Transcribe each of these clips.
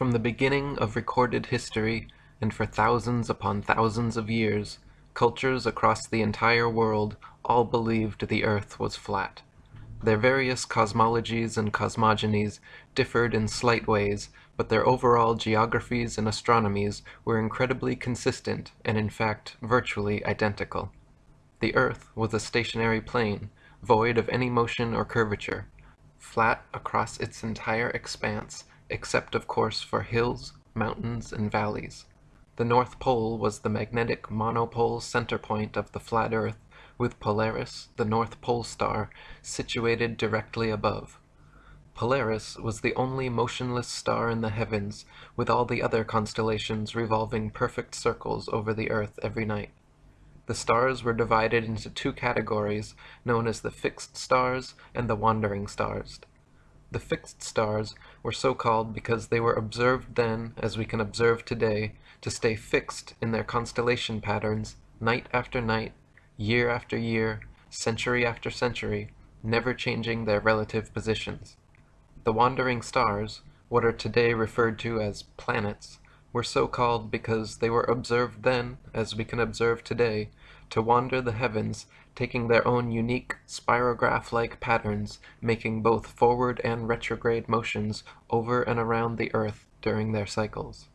From the beginning of recorded history, and for thousands upon thousands of years, cultures across the entire world all believed the earth was flat. Their various cosmologies and cosmogonies differed in slight ways, but their overall geographies and astronomies were incredibly consistent and in fact virtually identical. The earth was a stationary plane, void of any motion or curvature, flat across its entire expanse, except of course for hills, mountains, and valleys. The North Pole was the magnetic monopole center point of the flat earth, with Polaris, the North Pole star, situated directly above. Polaris was the only motionless star in the heavens, with all the other constellations revolving perfect circles over the earth every night. The stars were divided into two categories, known as the fixed stars and the wandering stars. The fixed stars were so called because they were observed then, as we can observe today, to stay fixed in their constellation patterns, night after night, year after year, century after century, never changing their relative positions. The wandering stars, what are today referred to as planets, were so called because they were observed then, as we can observe today, to wander the heavens, taking their own unique spirograph-like patterns, making both forward and retrograde motions over and around the earth during their cycles.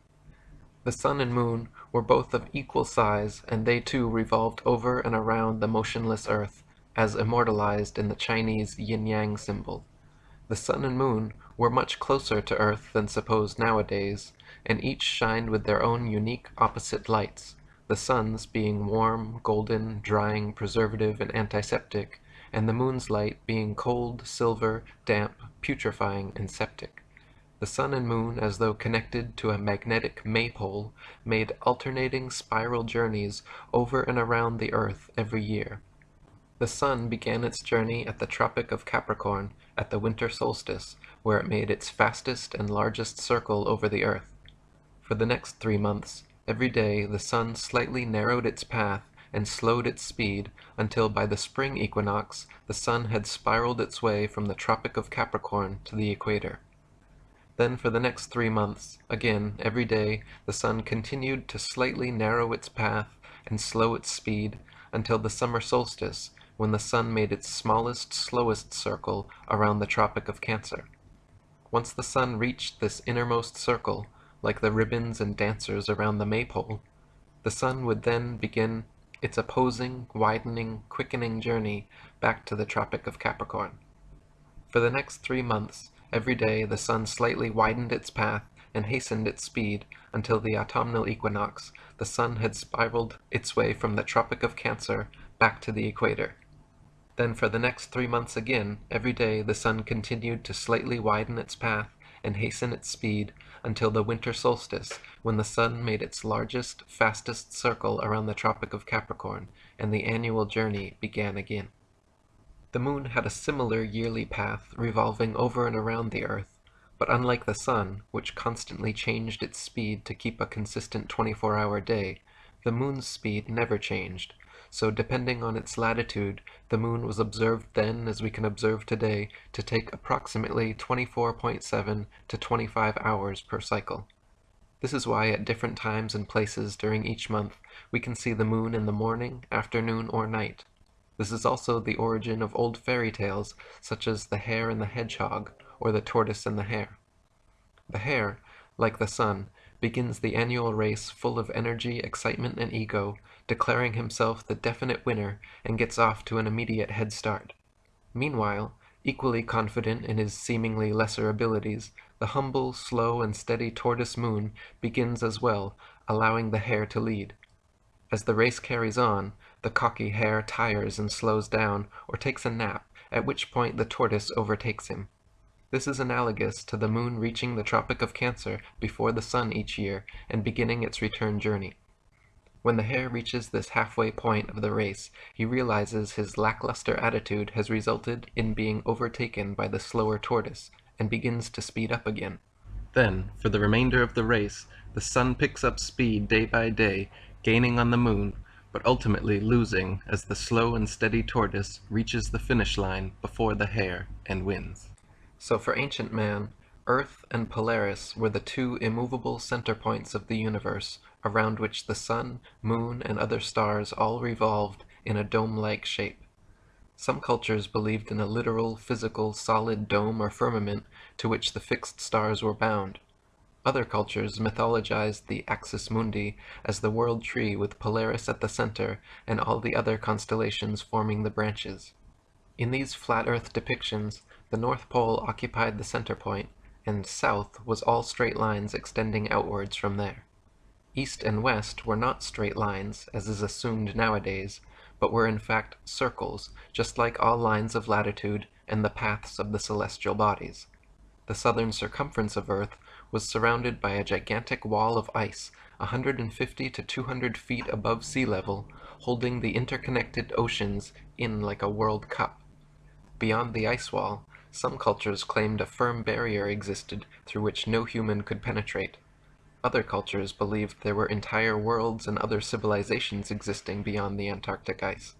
The sun and moon were both of equal size, and they too revolved over and around the motionless earth, as immortalized in the Chinese yin-yang symbol. The sun and moon were much closer to earth than supposed nowadays, and each shined with their own unique opposite lights, the sun's being warm, golden, drying, preservative, and antiseptic, and the moon's light being cold, silver, damp, putrefying, and septic. The sun and moon, as though connected to a magnetic maypole, made alternating spiral journeys over and around the earth every year. The sun began its journey at the Tropic of Capricorn at the winter solstice, where it made its fastest and largest circle over the earth. For the next three months, every day the sun slightly narrowed its path and slowed its speed until by the spring equinox the sun had spiraled its way from the Tropic of Capricorn to the equator. Then for the next three months, again, every day, the sun continued to slightly narrow its path and slow its speed until the summer solstice, when the sun made its smallest, slowest circle around the Tropic of Cancer. Once the sun reached this innermost circle, like the ribbons and dancers around the maypole, the sun would then begin its opposing, widening, quickening journey back to the Tropic of Capricorn. For the next three months, Every day the sun slightly widened its path and hastened its speed until the autumnal equinox the sun had spiraled its way from the Tropic of Cancer back to the equator. Then for the next three months again, every day the sun continued to slightly widen its path and hasten its speed until the winter solstice, when the sun made its largest, fastest circle around the Tropic of Capricorn, and the annual journey began again. The moon had a similar yearly path revolving over and around the earth, but unlike the sun, which constantly changed its speed to keep a consistent 24-hour day, the moon's speed never changed, so depending on its latitude, the moon was observed then as we can observe today to take approximately 24.7 to 25 hours per cycle. This is why at different times and places during each month we can see the moon in the morning, afternoon, or night. This is also the origin of old fairy tales such as The Hare and the Hedgehog or The Tortoise and the Hare. The hare, like the sun, begins the annual race full of energy, excitement, and ego, declaring himself the definite winner and gets off to an immediate head start. Meanwhile, equally confident in his seemingly lesser abilities, the humble, slow, and steady tortoise moon begins as well, allowing the hare to lead. As the race carries on, the cocky hare tires and slows down, or takes a nap, at which point the tortoise overtakes him. This is analogous to the moon reaching the Tropic of Cancer before the sun each year and beginning its return journey. When the hare reaches this halfway point of the race, he realizes his lackluster attitude has resulted in being overtaken by the slower tortoise, and begins to speed up again. Then, for the remainder of the race, the sun picks up speed day by day, gaining on the moon, but ultimately losing as the slow and steady tortoise reaches the finish line before the hare and wins. So for ancient man, Earth and Polaris were the two immovable center points of the universe, around which the sun, moon, and other stars all revolved in a dome-like shape. Some cultures believed in a literal, physical, solid dome or firmament to which the fixed stars were bound. Other cultures mythologized the axis mundi as the world tree with Polaris at the center and all the other constellations forming the branches. In these flat earth depictions, the North Pole occupied the center point, and south was all straight lines extending outwards from there. East and west were not straight lines, as is assumed nowadays, but were in fact circles, just like all lines of latitude and the paths of the celestial bodies. The southern circumference of Earth was surrounded by a gigantic wall of ice 150 to 200 feet above sea level, holding the interconnected oceans in like a world cup. Beyond the ice wall, some cultures claimed a firm barrier existed through which no human could penetrate. Other cultures believed there were entire worlds and other civilizations existing beyond the Antarctic ice.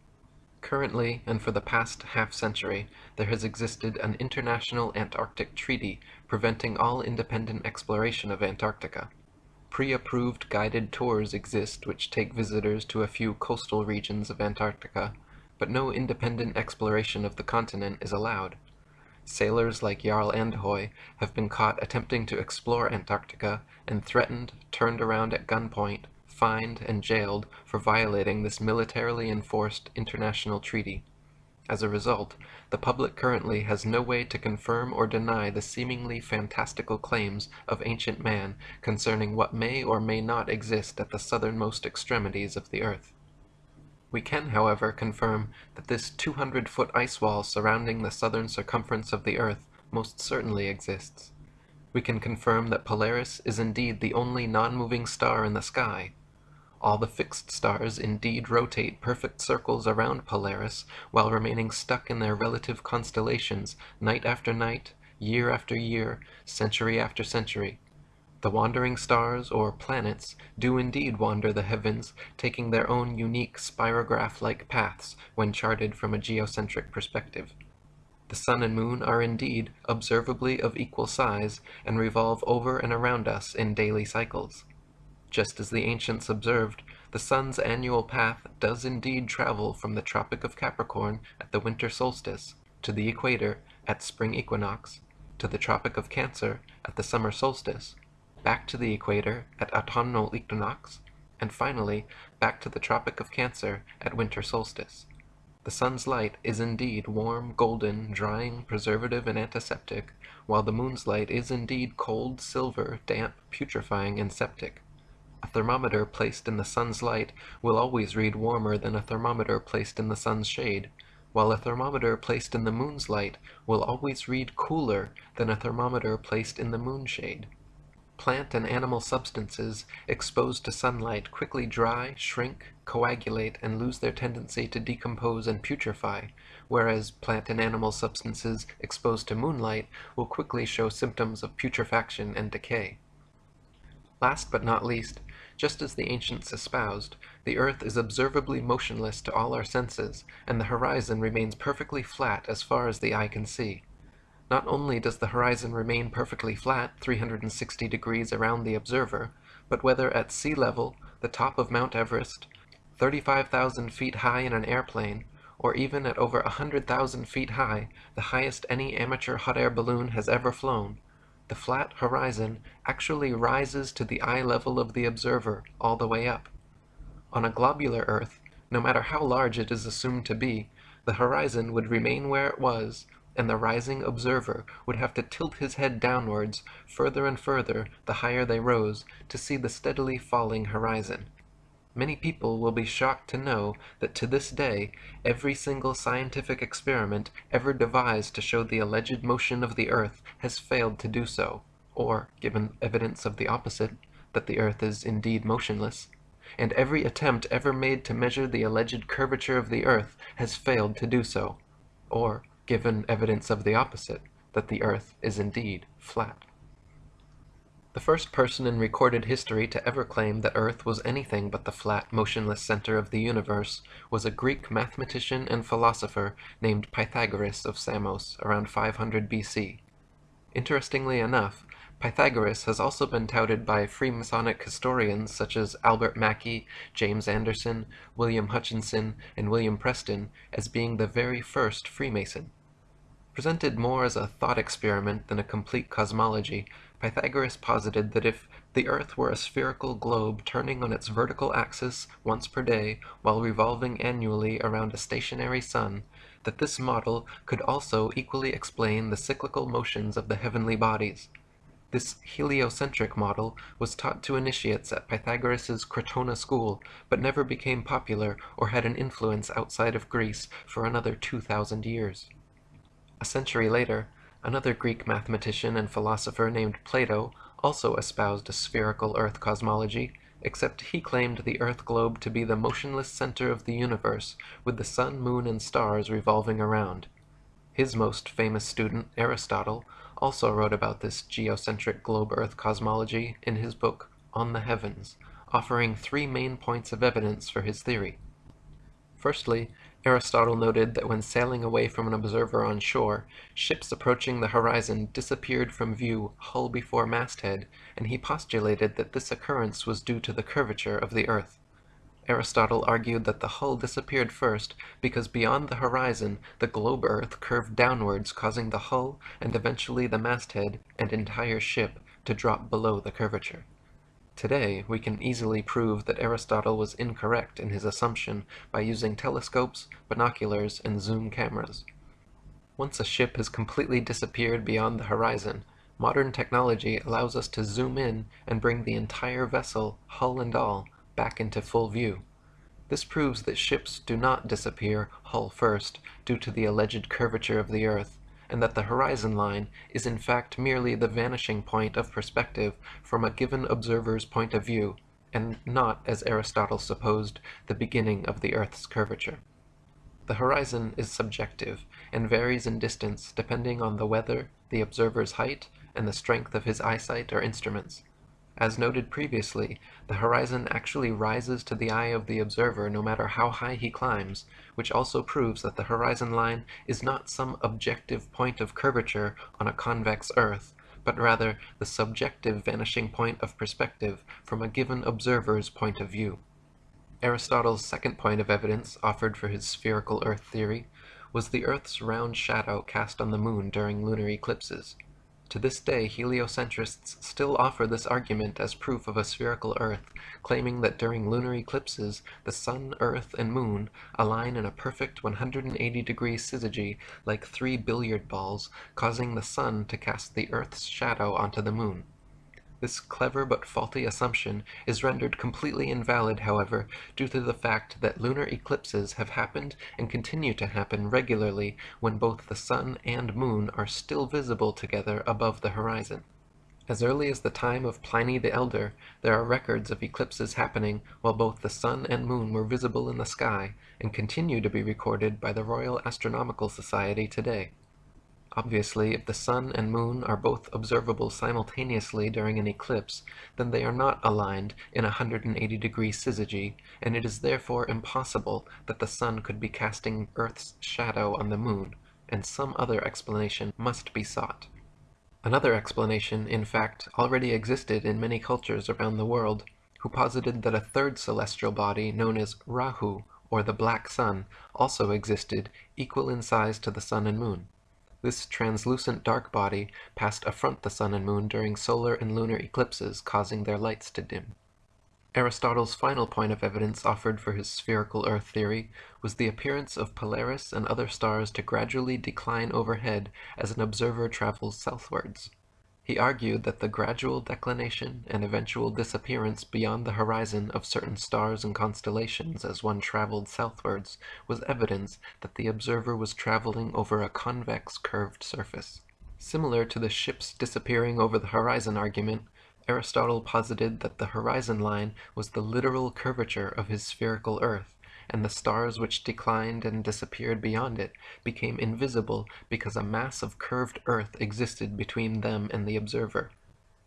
Currently, and for the past half-century, there has existed an international Antarctic treaty preventing all independent exploration of Antarctica. Pre-approved guided tours exist which take visitors to a few coastal regions of Antarctica, but no independent exploration of the continent is allowed. Sailors like Jarle Andhøy have been caught attempting to explore Antarctica and threatened, turned around at gunpoint, fined, and jailed for violating this militarily enforced international treaty. As a result, the public currently has no way to confirm or deny the seemingly fantastical claims of ancient man concerning what may or may not exist at the southernmost extremities of the earth. We can, however, confirm that this 200-foot ice wall surrounding the southern circumference of the Earth most certainly exists. We can confirm that Polaris is indeed the only non-moving star in the sky. All the fixed stars indeed rotate perfect circles around Polaris while remaining stuck in their relative constellations night after night, year after year, century after century, the wandering stars, or planets, do indeed wander the heavens, taking their own unique spirograph-like paths when charted from a geocentric perspective. The sun and moon are indeed observably of equal size and revolve over and around us in daily cycles. Just as the ancients observed, the sun's annual path does indeed travel from the Tropic of Capricorn at the winter solstice to the equator at spring equinox, to the Tropic of Cancer at the summer solstice, back to the equator at autumnal equinox, and finally back to the Tropic of Cancer at winter solstice. The sun's light is indeed warm, golden, drying, preservative, and antiseptic, while the moon's light is indeed cold, silver, damp, putrefying, and septic. A thermometer placed in the sun's light will always read warmer than a thermometer placed in the sun's shade, while a thermometer placed in the moon's light will always read cooler than a thermometer placed in the moonshade. Plant and animal substances exposed to sunlight quickly dry, shrink, coagulate, and lose their tendency to decompose and putrefy, whereas plant and animal substances exposed to moonlight will quickly show symptoms of putrefaction and decay. Last but not least, just as the ancients espoused, the earth is observably motionless to all our senses, and the horizon remains perfectly flat as far as the eye can see. Not only does the horizon remain perfectly flat 360 degrees around the observer, but whether at sea level, the top of Mount Everest, 35,000 feet high in an airplane, or even at over 100,000 feet high, the highest any amateur hot air balloon has ever flown, the flat horizon actually rises to the eye level of the observer all the way up. On a globular Earth, no matter how large it is assumed to be, the horizon would remain where it was and the rising observer would have to tilt his head downwards further and further the higher they rose to see the steadily falling horizon. Many people will be shocked to know that to this day every single scientific experiment ever devised to show the alleged motion of the earth has failed to do so, or, given evidence of the opposite, that the earth is indeed motionless, and every attempt ever made to measure the alleged curvature of the earth has failed to do so, or, given evidence of the opposite, that the earth is indeed flat. The first person in recorded history to ever claim that Earth was anything but the flat, motionless center of the universe was a Greek mathematician and philosopher named Pythagoras of Samos around 500 BC. Interestingly enough, Pythagoras has also been touted by Freemasonic historians such as Albert Mackey, James Anderson, William Hutchinson, and William Preston as being the very first Freemason. Presented more as a thought experiment than a complete cosmology, Pythagoras posited that if the Earth were a spherical globe turning on its vertical axis once per day while revolving annually around a stationary sun, that this model could also equally explain the cyclical motions of the heavenly bodies. This heliocentric model was taught to initiates at Pythagoras's Crotona school, but never became popular or had an influence outside of Greece for another 2,000 years. A century later, another Greek mathematician and philosopher named Plato also espoused a spherical Earth cosmology, except he claimed the Earth globe to be the motionless center of the universe, with the sun, moon, and stars revolving around. His most famous student, Aristotle, also wrote about this geocentric globe-Earth cosmology in his book On the Heavens, offering three main points of evidence for his theory. Firstly, Aristotle noted that when sailing away from an observer on shore, ships approaching the horizon disappeared from view hull before masthead, and he postulated that this occurrence was due to the curvature of the Earth. Aristotle argued that the hull disappeared first because beyond the horizon the globe Earth curved downwards causing the hull and eventually the masthead and entire ship to drop below the curvature. Today, we can easily prove that Aristotle was incorrect in his assumption by using telescopes, binoculars, and zoom cameras. Once a ship has completely disappeared beyond the horizon, modern technology allows us to zoom in and bring the entire vessel, hull and all, back into full view. This proves that ships do not disappear hull first due to the alleged curvature of the Earth, and that the horizon line is in fact merely the vanishing point of perspective from a given observer's point of view, and not, as Aristotle supposed, the beginning of the Earth's curvature. The horizon is subjective and varies in distance depending on the weather, the observer's height, and the strength of his eyesight or instruments. As noted previously, the horizon actually rises to the eye of the observer no matter how high he climbs, which also proves that the horizon line is not some objective point of curvature on a convex earth, but rather the subjective vanishing point of perspective from a given observer's point of view. Aristotle's second point of evidence offered for his spherical Earth theory was the Earth's round shadow cast on the moon during lunar eclipses. To this day, heliocentrists still offer this argument as proof of a spherical Earth, claiming that during lunar eclipses, the Sun, Earth, and Moon align in a perfect 180 degree syzygy like three billiard balls, causing the Sun to cast the Earth's shadow onto the Moon. This clever but faulty assumption is rendered completely invalid, however, due to the fact that lunar eclipses have happened and continue to happen regularly when both the sun and moon are still visible together above the horizon. As early as the time of Pliny the Elder, there are records of eclipses happening while both the sun and moon were visible in the sky, and continue to be recorded by the Royal Astronomical Society today. Obviously, if the sun and moon are both observable simultaneously during an eclipse, then they are not aligned in a 180 degree syzygy, and it is therefore impossible that the sun could be casting Earth's shadow on the moon, and some other explanation must be sought. Another explanation, in fact, already existed in many cultures around the world, who posited that a third celestial body known as Rahu, or the Black Sun, also existed, equal in size to the sun and moon. This translucent dark body passed affront the sun and moon during solar and lunar eclipses, causing their lights to dim. Aristotle's final point of evidence offered for his spherical Earth theory was the appearance of Polaris and other stars to gradually decline overhead as an observer travels southwards. He argued that the gradual declination and eventual disappearance beyond the horizon of certain stars and constellations as one traveled southwards was evidence that the observer was traveling over a convex curved surface. Similar to the ships disappearing over the horizon argument, Aristotle posited that the horizon line was the literal curvature of his spherical Earth, and the stars which declined and disappeared beyond it became invisible because a mass of curved earth existed between them and the observer.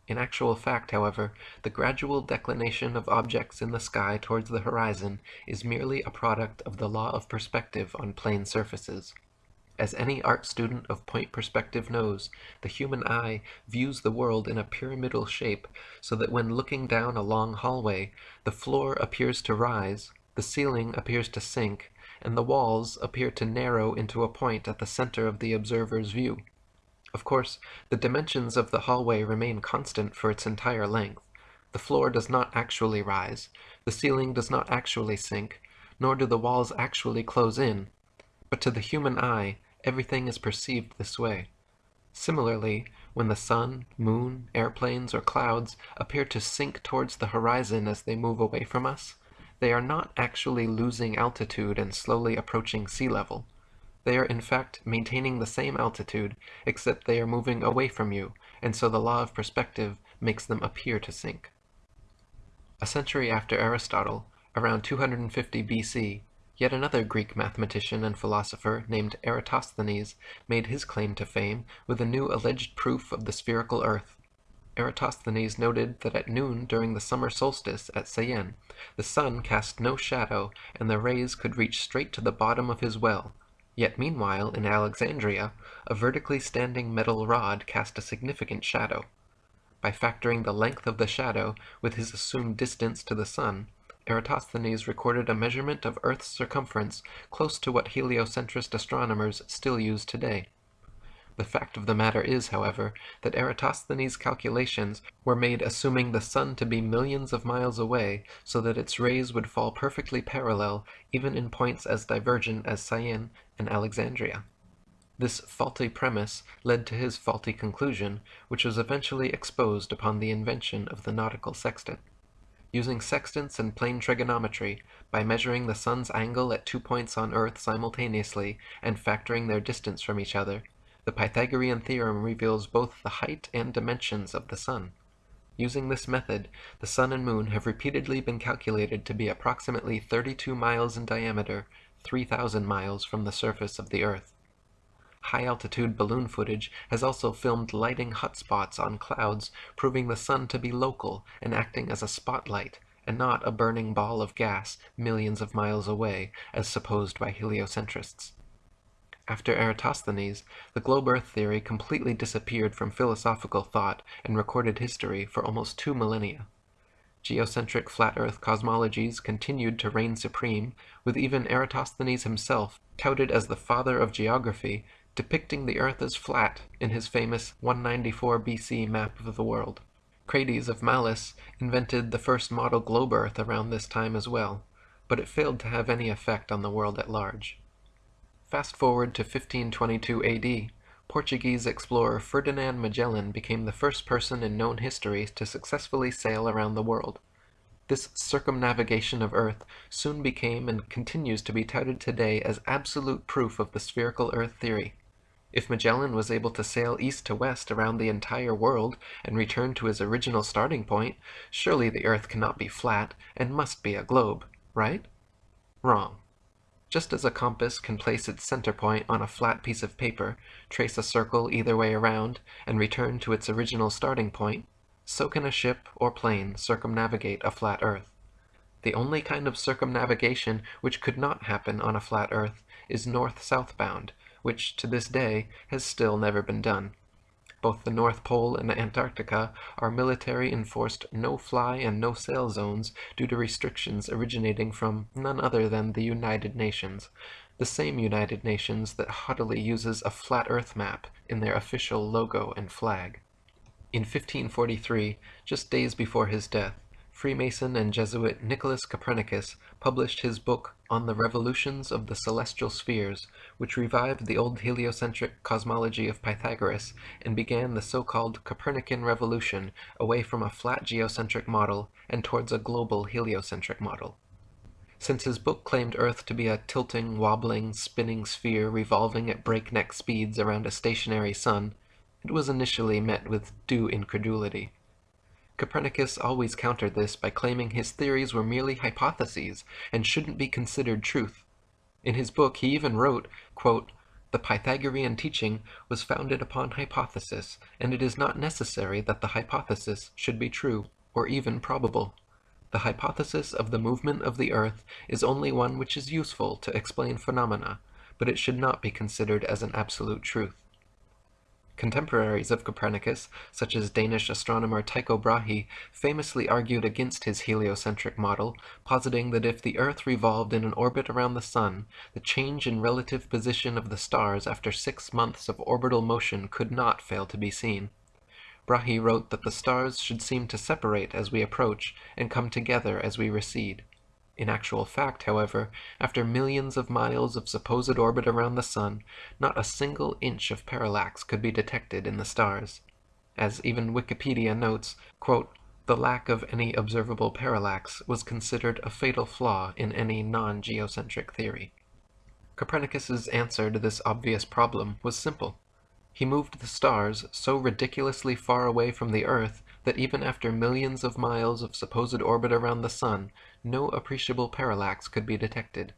In actual fact, however, the gradual declination of objects in the sky towards the horizon is merely a product of the law of perspective on plane surfaces. As any art student of point perspective knows, the human eye views the world in a pyramidal shape, so that when looking down a long hallway, the floor appears to rise, the ceiling appears to sink, and the walls appear to narrow into a point at the center of the observer's view. Of course, the dimensions of the hallway remain constant for its entire length. The floor does not actually rise, the ceiling does not actually sink, nor do the walls actually close in, but to the human eye, everything is perceived this way. Similarly, when the sun, moon, airplanes, or clouds appear to sink towards the horizon as they move away from us, they are not actually losing altitude and slowly approaching sea level. They are in fact maintaining the same altitude, except they are moving away from you, and so the law of perspective makes them appear to sink. A century after Aristotle, around 250 BC, Yet another Greek mathematician and philosopher named Eratosthenes made his claim to fame with a new alleged proof of the spherical earth. Eratosthenes noted that at noon during the summer solstice at Syene, the sun cast no shadow and the rays could reach straight to the bottom of his well, yet meanwhile in Alexandria a vertically standing metal rod cast a significant shadow. By factoring the length of the shadow with his assumed distance to the sun, Eratosthenes recorded a measurement of Earth's circumference close to what heliocentrist astronomers still use today. The fact of the matter is, however, that Eratosthenes' calculations were made assuming the sun to be millions of miles away so that its rays would fall perfectly parallel even in points as divergent as Syene and Alexandria. This faulty premise led to his faulty conclusion, which was eventually exposed upon the invention of the nautical sextant. Using sextants and plane trigonometry, by measuring the sun's angle at two points on Earth simultaneously and factoring their distance from each other, the Pythagorean theorem reveals both the height and dimensions of the sun. Using this method, the sun and moon have repeatedly been calculated to be approximately 32 miles in diameter, 3,000 miles from the surface of the Earth. High-altitude balloon footage has also filmed lighting hotspots on clouds, proving the sun to be local and acting as a spotlight, and not a burning ball of gas millions of miles away, as supposed by heliocentrists. After Eratosthenes, the globe Earth theory completely disappeared from philosophical thought and recorded history for almost two millennia. Geocentric flat Earth cosmologies continued to reign supreme, with even Eratosthenes himself, touted as the father of geography, depicting the Earth as flat in his famous 194 BC map of the world. Crates of Mallus invented the first model globe Earth around this time as well, but it failed to have any effect on the world at large. Fast forward to 1522 AD, Portuguese explorer Ferdinand Magellan became the first person in known history to successfully sail around the world. This circumnavigation of Earth soon became and continues to be touted today as absolute proof of the spherical Earth theory. If Magellan was able to sail east to west around the entire world and return to his original starting point, surely the Earth cannot be flat and must be a globe, right? Wrong. Just as a compass can place its center point on a flat piece of paper, trace a circle either way around, and return to its original starting point, so can a ship or plane circumnavigate a flat Earth. The only kind of circumnavigation which could not happen on a flat Earth is north-south bound, which to this day has still never been done. Both the North Pole and Antarctica are military enforced no-fly and no-sail zones due to restrictions originating from none other than the United Nations, the same United Nations that haughtily uses a flat earth map in their official logo and flag. In 1543, just days before his death, Freemason and Jesuit Nicholas Copernicus published his book On the Revolutions of the Celestial Spheres, which revived the old heliocentric cosmology of Pythagoras and began the so-called Copernican revolution away from a flat geocentric model and towards a global heliocentric model. Since his book claimed Earth to be a tilting, wobbling, spinning sphere revolving at breakneck speeds around a stationary sun, it was initially met with due incredulity. Copernicus always countered this by claiming his theories were merely hypotheses and shouldn't be considered truth. In his book he even wrote, quote, The Pythagorean teaching was founded upon hypothesis, and it is not necessary that the hypothesis should be true, or even probable. The hypothesis of the movement of the earth is only one which is useful to explain phenomena, but it should not be considered as an absolute truth. Contemporaries of Copernicus, such as Danish astronomer Tycho Brahe, famously argued against his heliocentric model, positing that if the Earth revolved in an orbit around the Sun, the change in relative position of the stars after six months of orbital motion could not fail to be seen. Brahe wrote that the stars should seem to separate as we approach and come together as we recede. In actual fact, however, after millions of miles of supposed orbit around the Sun, not a single inch of parallax could be detected in the stars. As even Wikipedia notes, quote, the lack of any observable parallax was considered a fatal flaw in any non-geocentric theory. Copernicus's answer to this obvious problem was simple. He moved the stars so ridiculously far away from the Earth that even after millions of miles of supposed orbit around the Sun, no appreciable parallax could be detected.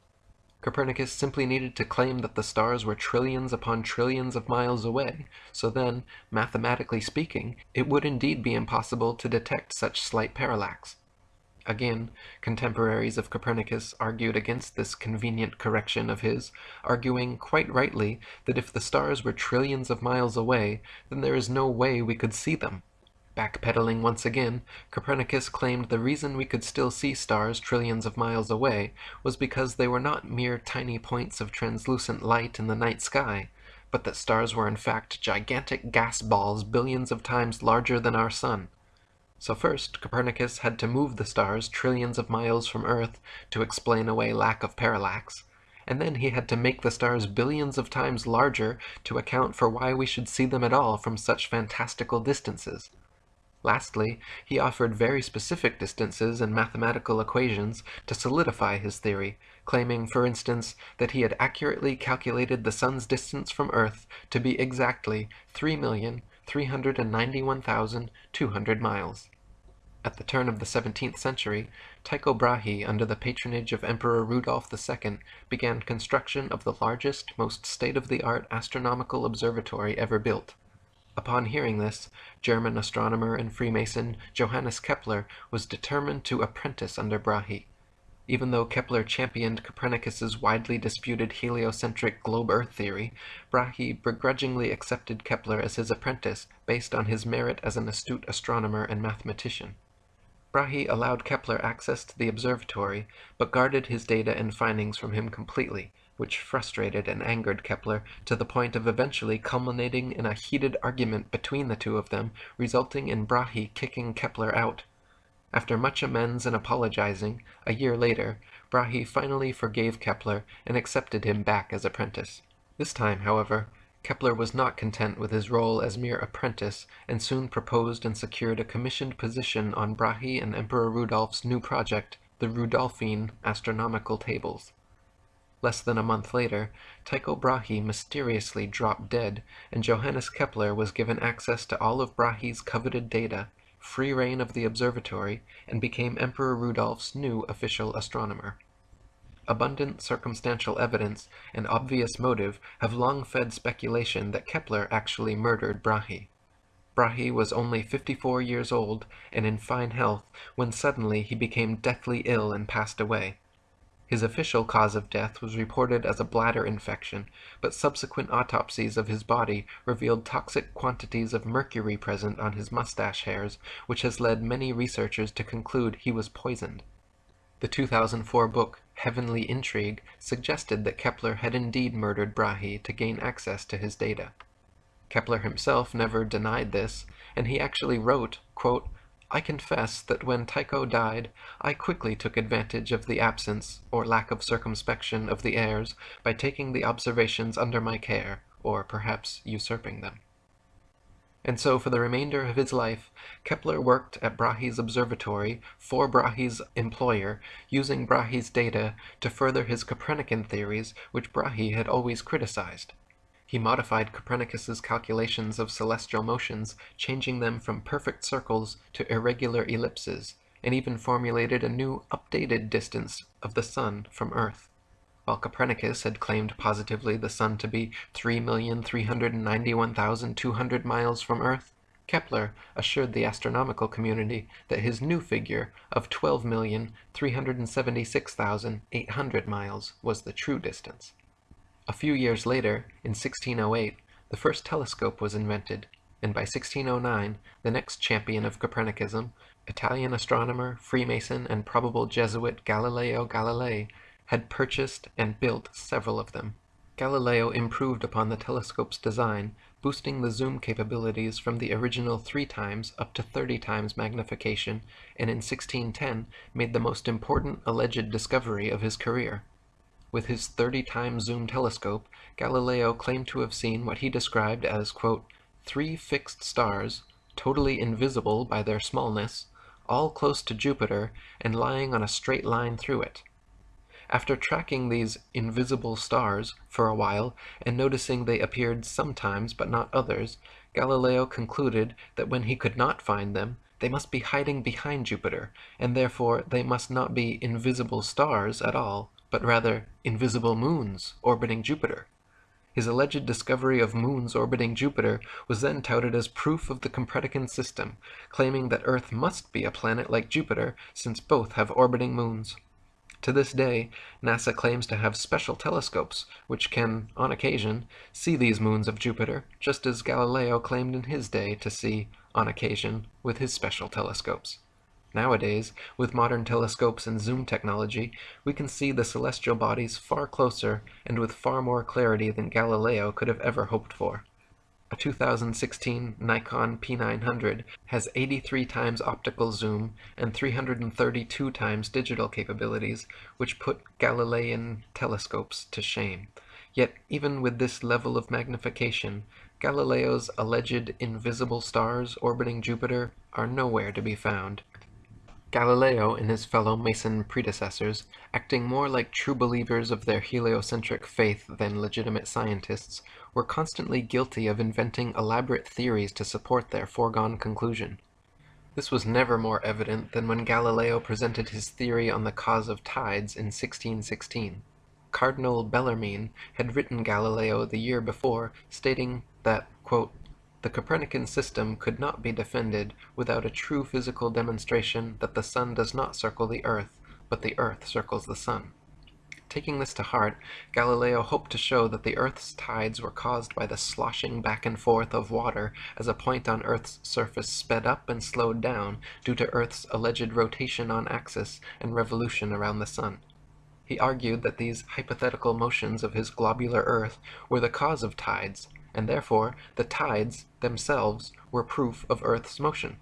Copernicus simply needed to claim that the stars were trillions upon trillions of miles away, so then, mathematically speaking, it would indeed be impossible to detect such slight parallax. Again, contemporaries of Copernicus argued against this convenient correction of his, arguing quite rightly that if the stars were trillions of miles away, then there is no way we could see them. Backpedaling once again, Copernicus claimed the reason we could still see stars trillions of miles away was because they were not mere tiny points of translucent light in the night sky, but that stars were in fact gigantic gas balls billions of times larger than our sun. So first, Copernicus had to move the stars trillions of miles from Earth to explain away lack of parallax, and then he had to make the stars billions of times larger to account for why we should see them at all from such fantastical distances. Lastly, he offered very specific distances and mathematical equations to solidify his theory, claiming, for instance, that he had accurately calculated the sun's distance from Earth to be exactly 3,391,200 miles. At the turn of the 17th century, Tycho Brahe, under the patronage of Emperor Rudolf II, began construction of the largest, most state-of-the-art astronomical observatory ever built. Upon hearing this, German astronomer and Freemason Johannes Kepler was determined to apprentice under Brahe. Even though Kepler championed Copernicus's widely disputed heliocentric globe-Earth theory, Brahe begrudgingly accepted Kepler as his apprentice based on his merit as an astute astronomer and mathematician. Brahe allowed Kepler access to the observatory, but guarded his data and findings from him completely, which frustrated and angered Kepler to the point of eventually culminating in a heated argument between the two of them, resulting in Brahe kicking Kepler out. After much amends and apologizing, a year later, Brahe finally forgave Kepler and accepted him back as apprentice. This time, however, Kepler was not content with his role as mere apprentice and soon proposed and secured a commissioned position on Brahe and Emperor Rudolph's new project, the Rudolphine Astronomical Tables. Less than a month later, Tycho Brahe mysteriously dropped dead, and Johannes Kepler was given access to all of Brahe's coveted data, free reign of the observatory, and became Emperor Rudolph's new official astronomer. Abundant circumstantial evidence and obvious motive have long fed speculation that Kepler actually murdered Brahe. Brahe was only 54 years old and in fine health when suddenly he became deathly ill and passed away. His official cause of death was reported as a bladder infection, but subsequent autopsies of his body revealed toxic quantities of mercury present on his mustache hairs, which has led many researchers to conclude he was poisoned. The 2004 book Heavenly Intrigue suggested that Kepler had indeed murdered Brahe to gain access to his data. Kepler himself never denied this, and he actually wrote, quote, I confess that when Tycho died, I quickly took advantage of the absence, or lack of circumspection, of the heirs by taking the observations under my care, or perhaps usurping them. And so for the remainder of his life, Kepler worked at Brahe's observatory for Brahe's employer, using Brahe's data to further his Copernican theories, which Brahe had always criticized. He modified Copernicus's calculations of celestial motions, changing them from perfect circles to irregular ellipses, and even formulated a new updated distance of the Sun from Earth. While Copernicus had claimed positively the Sun to be 3,391,200 miles from Earth, Kepler assured the astronomical community that his new figure of 12,376,800 miles was the true distance. A few years later, in 1608, the first telescope was invented, and by 1609 the next champion of Copernicism, Italian astronomer, Freemason, and probable Jesuit Galileo Galilei, had purchased and built several of them. Galileo improved upon the telescope's design, boosting the zoom capabilities from the original 3 times up to 30 times magnification, and in 1610 made the most important alleged discovery of his career. With his 30 times zoom telescope, Galileo claimed to have seen what he described as, quote, three fixed stars, totally invisible by their smallness, all close to Jupiter and lying on a straight line through it. After tracking these invisible stars for a while and noticing they appeared sometimes but not others, Galileo concluded that when he could not find them, they must be hiding behind Jupiter, and therefore they must not be invisible stars at all, but rather invisible moons orbiting Jupiter. His alleged discovery of moons orbiting Jupiter was then touted as proof of the Copernican system, claiming that Earth must be a planet like Jupiter since both have orbiting moons. To this day, NASA claims to have special telescopes which can, on occasion, see these moons of Jupiter, just as Galileo claimed in his day to see, on occasion, with his special telescopes. Nowadays, with modern telescopes and zoom technology, we can see the celestial bodies far closer and with far more clarity than Galileo could have ever hoped for. A 2016 Nikon P900 has 83 times optical zoom and 332 times digital capabilities, which put Galilean telescopes to shame. Yet even with this level of magnification, Galileo's alleged invisible stars orbiting Jupiter are nowhere to be found. Galileo and his fellow Mason predecessors, acting more like true believers of their heliocentric faith than legitimate scientists, were constantly guilty of inventing elaborate theories to support their foregone conclusion. This was never more evident than when Galileo presented his theory on the cause of tides in 1616. Cardinal Bellarmine had written Galileo the year before, stating that, quote, the Copernican system could not be defended without a true physical demonstration that the sun does not circle the earth, but the earth circles the sun. Taking this to heart, Galileo hoped to show that the Earth's tides were caused by the sloshing back and forth of water as a point on Earth's surface sped up and slowed down due to Earth's alleged rotation on axis and revolution around the sun. He argued that these hypothetical motions of his globular Earth were the cause of tides, and therefore the tides themselves were proof of Earth's motion.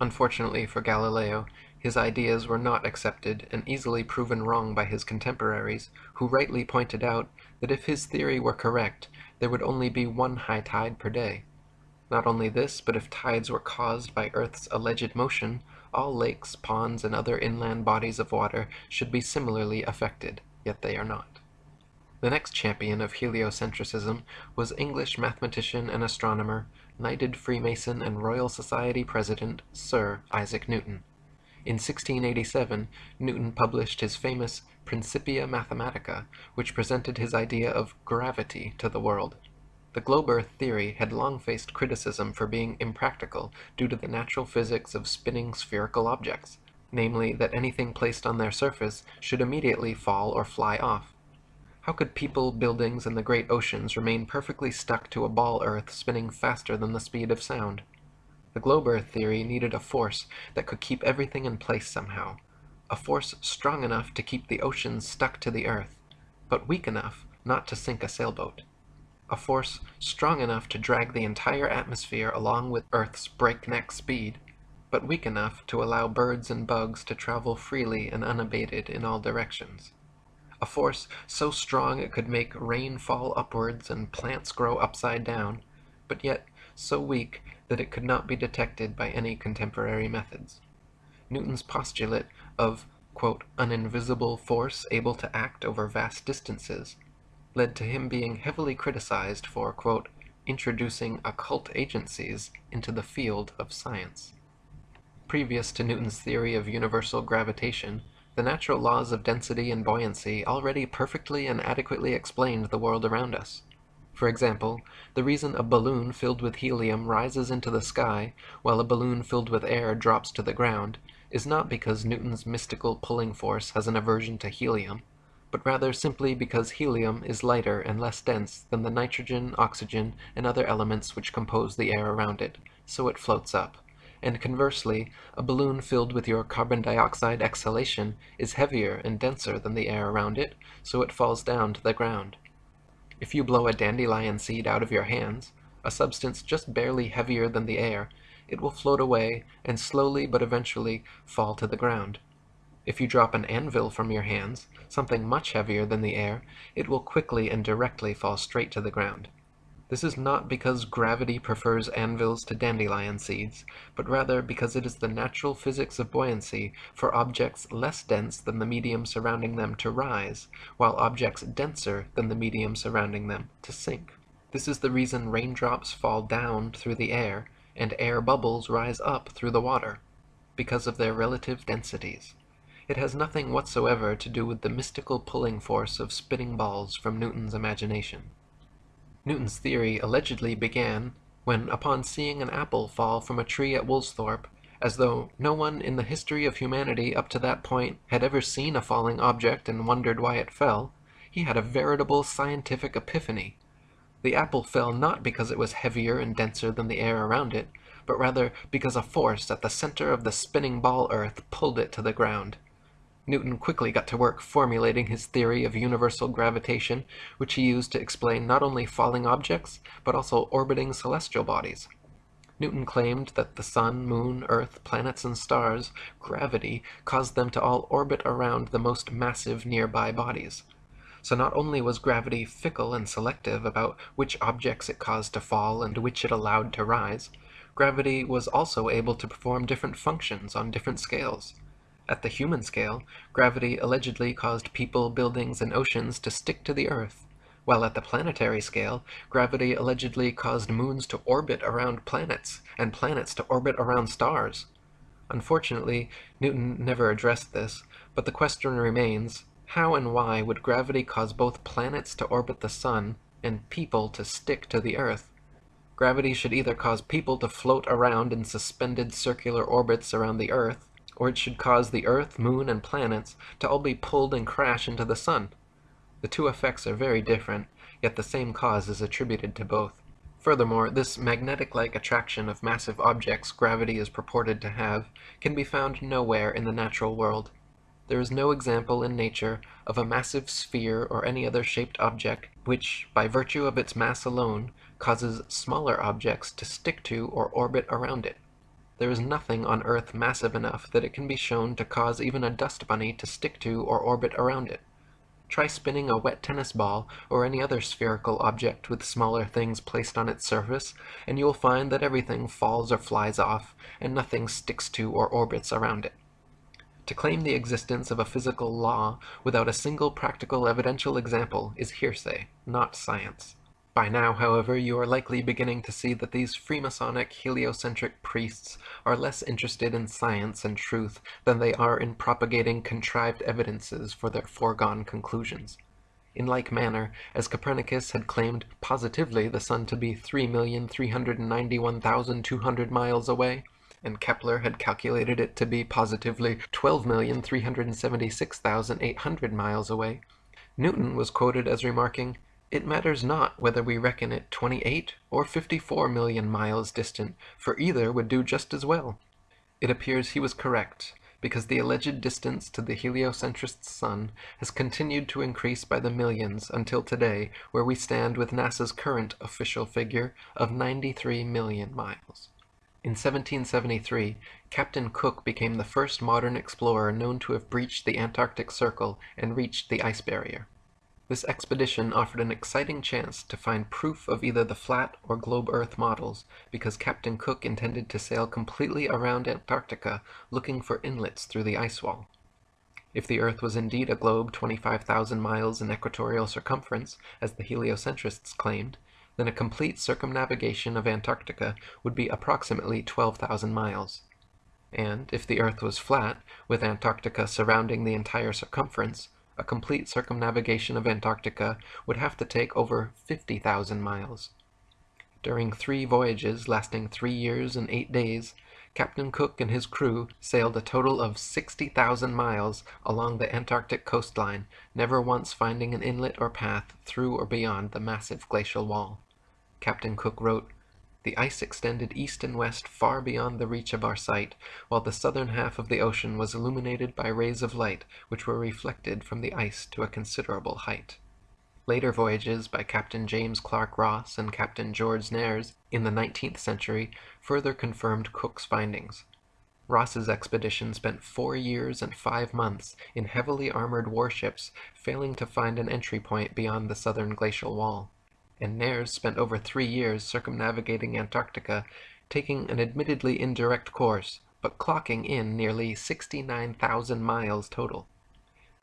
Unfortunately for Galileo, his ideas were not accepted and easily proven wrong by his contemporaries, who rightly pointed out that if his theory were correct, there would only be one high tide per day. Not only this, but if tides were caused by Earth's alleged motion, all lakes, ponds, and other inland bodies of water should be similarly affected, yet they are not. The next champion of heliocentricism was English mathematician and astronomer, knighted Freemason and Royal Society President Sir Isaac Newton. In 1687, Newton published his famous Principia Mathematica, which presented his idea of gravity to the world. The globe earth theory had long faced criticism for being impractical due to the natural physics of spinning spherical objects, namely that anything placed on their surface should immediately fall or fly off. How could people, buildings, and the great oceans remain perfectly stuck to a ball Earth spinning faster than the speed of sound? The globe Earth theory needed a force that could keep everything in place somehow, a force strong enough to keep the oceans stuck to the Earth, but weak enough not to sink a sailboat. A force strong enough to drag the entire atmosphere along with Earth's breakneck speed, but weak enough to allow birds and bugs to travel freely and unabated in all directions a force so strong it could make rain fall upwards and plants grow upside down, but yet so weak that it could not be detected by any contemporary methods. Newton's postulate of quote, an invisible force able to act over vast distances led to him being heavily criticized for quote, introducing occult agencies into the field of science. Previous to Newton's theory of universal gravitation, the natural laws of density and buoyancy already perfectly and adequately explained the world around us. For example, the reason a balloon filled with helium rises into the sky while a balloon filled with air drops to the ground is not because Newton's mystical pulling force has an aversion to helium, but rather simply because helium is lighter and less dense than the nitrogen, oxygen, and other elements which compose the air around it, so it floats up. And conversely, a balloon filled with your carbon dioxide exhalation is heavier and denser than the air around it, so it falls down to the ground. If you blow a dandelion seed out of your hands, a substance just barely heavier than the air, it will float away and slowly but eventually fall to the ground. If you drop an anvil from your hands, something much heavier than the air, it will quickly and directly fall straight to the ground. This is not because gravity prefers anvils to dandelion seeds, but rather because it is the natural physics of buoyancy for objects less dense than the medium surrounding them to rise, while objects denser than the medium surrounding them to sink. This is the reason raindrops fall down through the air and air bubbles rise up through the water, because of their relative densities. It has nothing whatsoever to do with the mystical pulling force of spinning balls from Newton's imagination. Newton's theory allegedly began when, upon seeing an apple fall from a tree at Woolsthorpe, as though no one in the history of humanity up to that point had ever seen a falling object and wondered why it fell, he had a veritable scientific epiphany. The apple fell not because it was heavier and denser than the air around it, but rather because a force at the center of the spinning ball earth pulled it to the ground. Newton quickly got to work formulating his theory of universal gravitation, which he used to explain not only falling objects, but also orbiting celestial bodies. Newton claimed that the sun, moon, earth, planets, and stars, gravity, caused them to all orbit around the most massive nearby bodies. So not only was gravity fickle and selective about which objects it caused to fall and which it allowed to rise, gravity was also able to perform different functions on different scales. At the human scale, gravity allegedly caused people, buildings, and oceans to stick to the Earth, while at the planetary scale, gravity allegedly caused moons to orbit around planets, and planets to orbit around stars. Unfortunately, Newton never addressed this, but the question remains, how and why would gravity cause both planets to orbit the sun and people to stick to the Earth? Gravity should either cause people to float around in suspended circular orbits around the Earth, or it should cause the Earth, Moon, and planets to all be pulled and crash into the Sun. The two effects are very different, yet the same cause is attributed to both. Furthermore, this magnetic-like attraction of massive objects gravity is purported to have can be found nowhere in the natural world. There is no example in nature of a massive sphere or any other shaped object which, by virtue of its mass alone, causes smaller objects to stick to or orbit around it. There is nothing on Earth massive enough that it can be shown to cause even a dust bunny to stick to or orbit around it. Try spinning a wet tennis ball or any other spherical object with smaller things placed on its surface, and you will find that everything falls or flies off, and nothing sticks to or orbits around it. To claim the existence of a physical law without a single practical evidential example is hearsay, not science. By now, however, you are likely beginning to see that these Freemasonic heliocentric priests are less interested in science and truth than they are in propagating contrived evidences for their foregone conclusions. In like manner, as Copernicus had claimed positively the sun to be 3,391,200 miles away, and Kepler had calculated it to be positively 12,376,800 miles away, Newton was quoted as remarking, it matters not whether we reckon it 28 or 54 million miles distant, for either would do just as well. It appears he was correct, because the alleged distance to the heliocentrist's sun has continued to increase by the millions until today, where we stand with NASA's current official figure of 93 million miles. In 1773, Captain Cook became the first modern explorer known to have breached the Antarctic Circle and reached the ice barrier. This expedition offered an exciting chance to find proof of either the flat or globe Earth models, because Captain Cook intended to sail completely around Antarctica looking for inlets through the ice wall. If the Earth was indeed a globe 25,000 miles in equatorial circumference, as the heliocentrists claimed, then a complete circumnavigation of Antarctica would be approximately 12,000 miles. And if the Earth was flat, with Antarctica surrounding the entire circumference, a complete circumnavigation of Antarctica would have to take over 50,000 miles. During three voyages lasting three years and eight days, Captain Cook and his crew sailed a total of 60,000 miles along the Antarctic coastline, never once finding an inlet or path through or beyond the massive glacial wall. Captain Cook wrote, The ice extended east and west far beyond the reach of our sight, while the southern half of the ocean was illuminated by rays of light which were reflected from the ice to a considerable height. Later voyages by Captain James Clark Ross and Captain George Nares in the nineteenth century further confirmed Cook's findings. Ross's expedition spent four years and five months in heavily armored warships, failing to find an entry point beyond the southern glacial wall. And Nares spent over three years circumnavigating Antarctica, taking an admittedly indirect course, but clocking in nearly 69,000 miles total.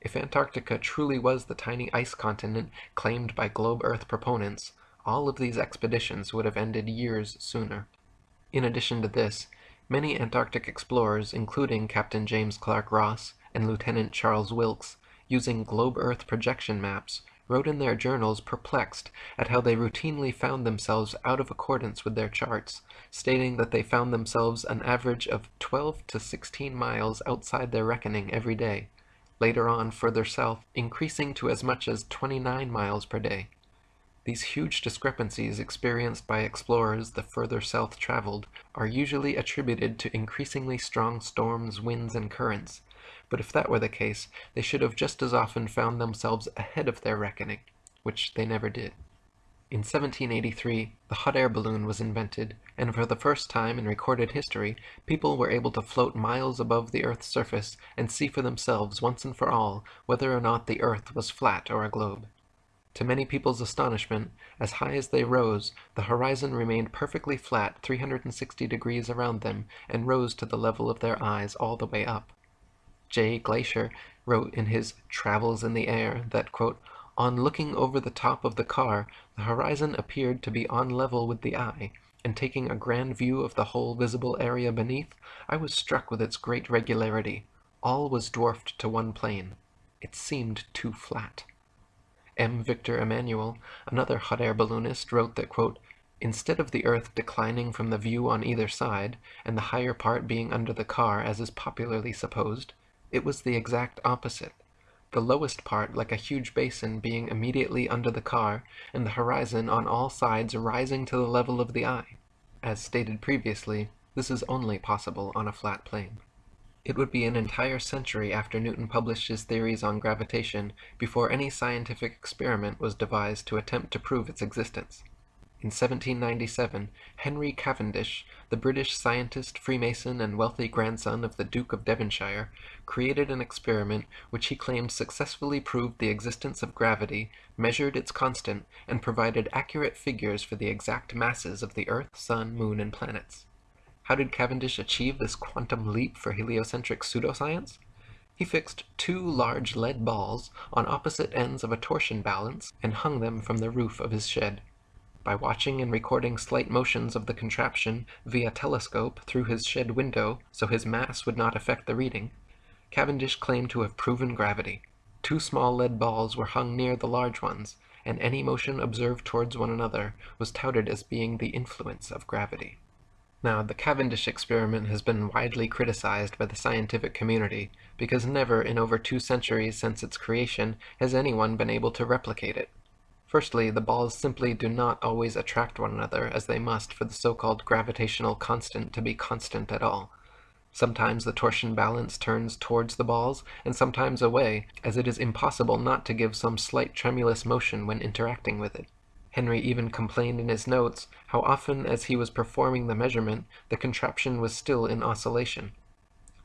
If Antarctica truly was the tiny ice continent claimed by globe Earth proponents, all of these expeditions would have ended years sooner. In addition to this, many Antarctic explorers, including Captain James Clark Ross and Lieutenant Charles Wilkes, using globe Earth projection maps, wrote in their journals perplexed at how they routinely found themselves out of accordance with their charts, stating that they found themselves an average of 12 to 16 miles outside their reckoning every day, later on further south, increasing to as much as 29 miles per day. These huge discrepancies experienced by explorers the further south traveled are usually attributed to increasingly strong storms, winds, and currents, but if that were the case, they should have just as often found themselves ahead of their reckoning, which they never did. In 1783, the hot air balloon was invented, and for the first time in recorded history, people were able to float miles above the Earth's surface and see for themselves once and for all whether or not the Earth was flat or a globe. To many people's astonishment, as high as they rose, the horizon remained perfectly flat 360 degrees around them and rose to the level of their eyes all the way up. J. Glaisher wrote in his Travels in the Air that, quote, on looking over the top of the car, the horizon appeared to be on level with the eye, and taking a grand view of the whole visible area beneath, I was struck with its great regularity. All was dwarfed to one plane. It seemed too flat. M. Victor Emmanuel, another hot air balloonist, wrote that, quote, Instead of the earth declining from the view on either side, and the higher part being under the car as is popularly supposed, it was the exact opposite the lowest part like a huge basin being immediately under the car, and the horizon on all sides rising to the level of the eye. As stated previously, this is only possible on a flat plane. It would be an entire century after Newton published his theories on gravitation before any scientific experiment was devised to attempt to prove its existence. In 1797, Henry Cavendish, the British scientist, Freemason, and wealthy grandson of the Duke of Devonshire, created an experiment which he claimed successfully proved the existence of gravity, measured its constant, and provided accurate figures for the exact masses of the Earth, Sun, Moon, and planets. How did Cavendish achieve this quantum leap for heliocentric pseudoscience? He fixed two large lead balls on opposite ends of a torsion balance and hung them from the roof of his shed. By watching and recording slight motions of the contraption via telescope through his shed window so his mass would not affect the reading, Cavendish claimed to have proven gravity. Two small lead balls were hung near the large ones, and any motion observed towards one another was touted as being the influence of gravity. Now, the Cavendish experiment has been widely criticized by the scientific community because never in over two centuries since its creation has anyone been able to replicate it. Firstly, the balls simply do not always attract one another as they must for the so-called gravitational constant to be constant at all. Sometimes the torsion balance turns towards the balls, and sometimes away, as it is impossible not to give some slight tremulous motion when interacting with it. Henry even complained in his notes how often as he was performing the measurement, the contraption was still in oscillation.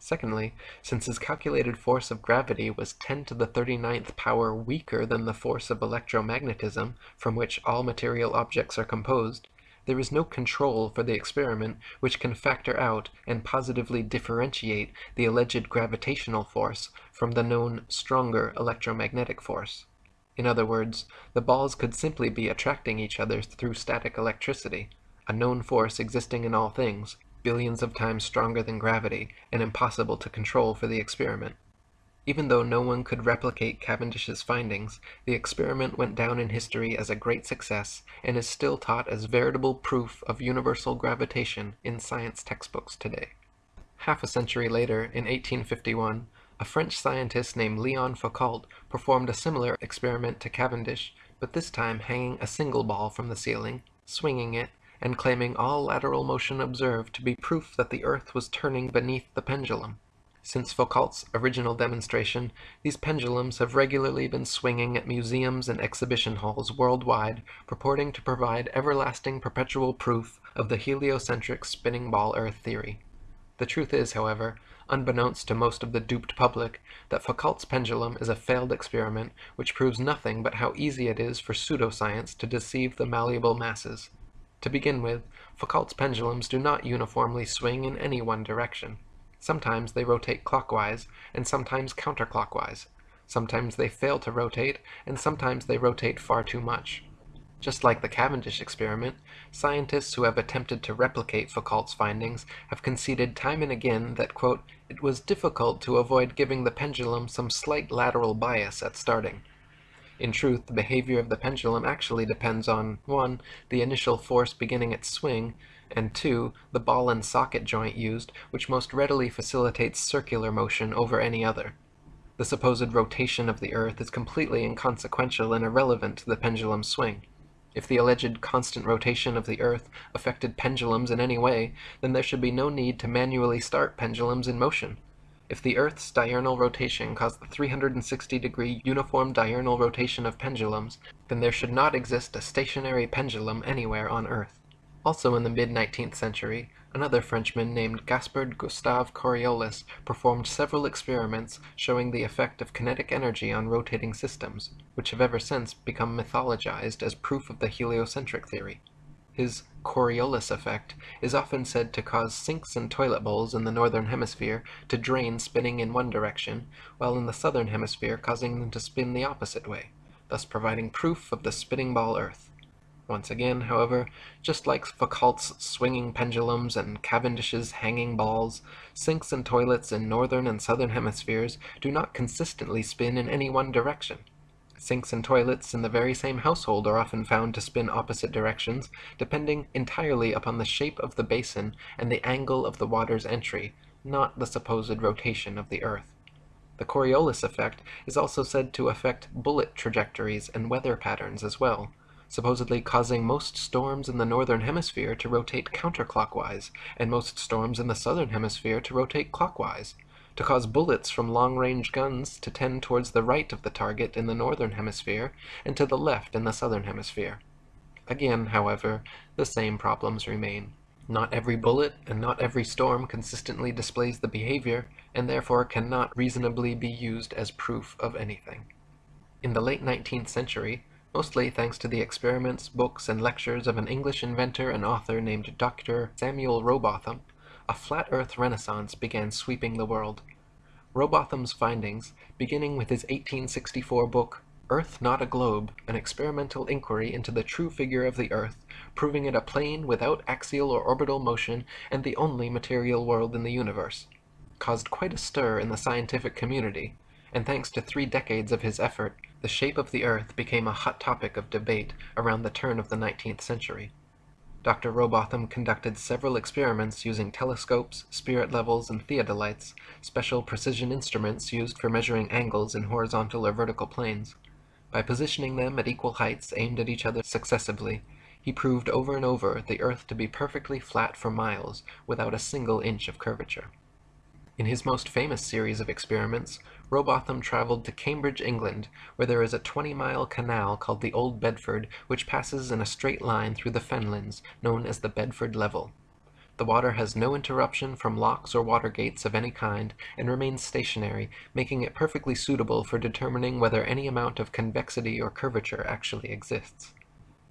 Secondly, since his calculated force of gravity was 10 to the 39th power weaker than the force of electromagnetism, from which all material objects are composed, there is no control for the experiment which can factor out and positively differentiate the alleged gravitational force from the known stronger electromagnetic force. In other words, the balls could simply be attracting each other through static electricity, a known force existing in all things, billions of times stronger than gravity and impossible to control for the experiment. Even though no one could replicate Cavendish's findings, the experiment went down in history as a great success and is still taught as veritable proof of universal gravitation in science textbooks today. Half a century later, in 1851, a French scientist named Leon Foucault performed a similar experiment to Cavendish, but this time hanging a single ball from the ceiling, swinging it, and claiming all lateral motion observed to be proof that the earth was turning beneath the pendulum. Since Foucault's original demonstration, these pendulums have regularly been swinging at museums and exhibition halls worldwide, purporting to provide everlasting perpetual proof of the heliocentric spinning ball Earth theory. The truth is, however, unbeknownst to most of the duped public, that Foucault's pendulum is a failed experiment which proves nothing but how easy it is for pseudoscience to deceive the malleable masses. To begin with, Foucault's pendulums do not uniformly swing in any one direction. Sometimes they rotate clockwise, and sometimes counterclockwise. Sometimes they fail to rotate, and sometimes they rotate far too much. Just like the Cavendish experiment, scientists who have attempted to replicate Foucault's findings have conceded time and again that, quote, it was difficult to avoid giving the pendulum some slight lateral bias at starting. In truth, the behavior of the pendulum actually depends on 1. the initial force beginning its swing, and 2. the ball and socket joint used, which most readily facilitates circular motion over any other. The supposed rotation of the Earth is completely inconsequential and irrelevant to the pendulum's swing. If the alleged constant rotation of the Earth affected pendulums in any way, then there should be no need to manually start pendulums in motion. If the Earth's diurnal rotation caused the 360 degree uniform diurnal rotation of pendulums, then there should not exist a stationary pendulum anywhere on Earth. Also in the mid-19th century, another Frenchman named Gaspard Gustave Coriolis performed several experiments showing the effect of kinetic energy on rotating systems, which have ever since become mythologized as proof of the heliocentric theory. His Coriolis effect is often said to cause sinks and toilet bowls in the northern hemisphere to drain spinning in one direction, while in the southern hemisphere causing them to spin the opposite way, thus providing proof of the spinning ball earth. Once again, however, just like Foucault's swinging pendulums and Cavendish's hanging balls, sinks and toilets in northern and southern hemispheres do not consistently spin in any one direction. Sinks and toilets in the very same household are often found to spin opposite directions, depending entirely upon the shape of the basin and the angle of the water's entry, not the supposed rotation of the earth. The Coriolis effect is also said to affect bullet trajectories and weather patterns as well supposedly causing most storms in the northern hemisphere to rotate counterclockwise, and most storms in the southern hemisphere to rotate clockwise, to cause bullets from long-range guns to tend towards the right of the target in the northern hemisphere, and to the left in the southern hemisphere. Again, however, the same problems remain. Not every bullet and not every storm consistently displays the behavior, and therefore cannot reasonably be used as proof of anything. In the late 19th century, mostly thanks to the experiments, books, and lectures of an English inventor and author named Dr. Samuel Rowbotham, a flat earth renaissance began sweeping the world. Rowbotham's findings, beginning with his 1864 book Earth Not a Globe, an experimental inquiry into the true figure of the Earth, proving it a plane without axial or orbital motion and the only material world in the universe, caused quite a stir in the scientific community, and thanks to three decades of his effort, the shape of the Earth became a hot topic of debate around the turn of the 19th century. Dr. Rowbotham conducted several experiments using telescopes, spirit levels, and theodolites, special precision instruments used for measuring angles in horizontal or vertical planes. By positioning them at equal heights aimed at each other successively, he proved over and over the Earth to be perfectly flat for miles, without a single inch of curvature. In his most famous series of experiments, Rowbotham traveled to Cambridge, England, where there is a 20-mile canal called the Old Bedford, which passes in a straight line through the fenlands, known as the Bedford Level. The water has no interruption from locks or water gates of any kind, and remains stationary, making it perfectly suitable for determining whether any amount of convexity or curvature actually exists.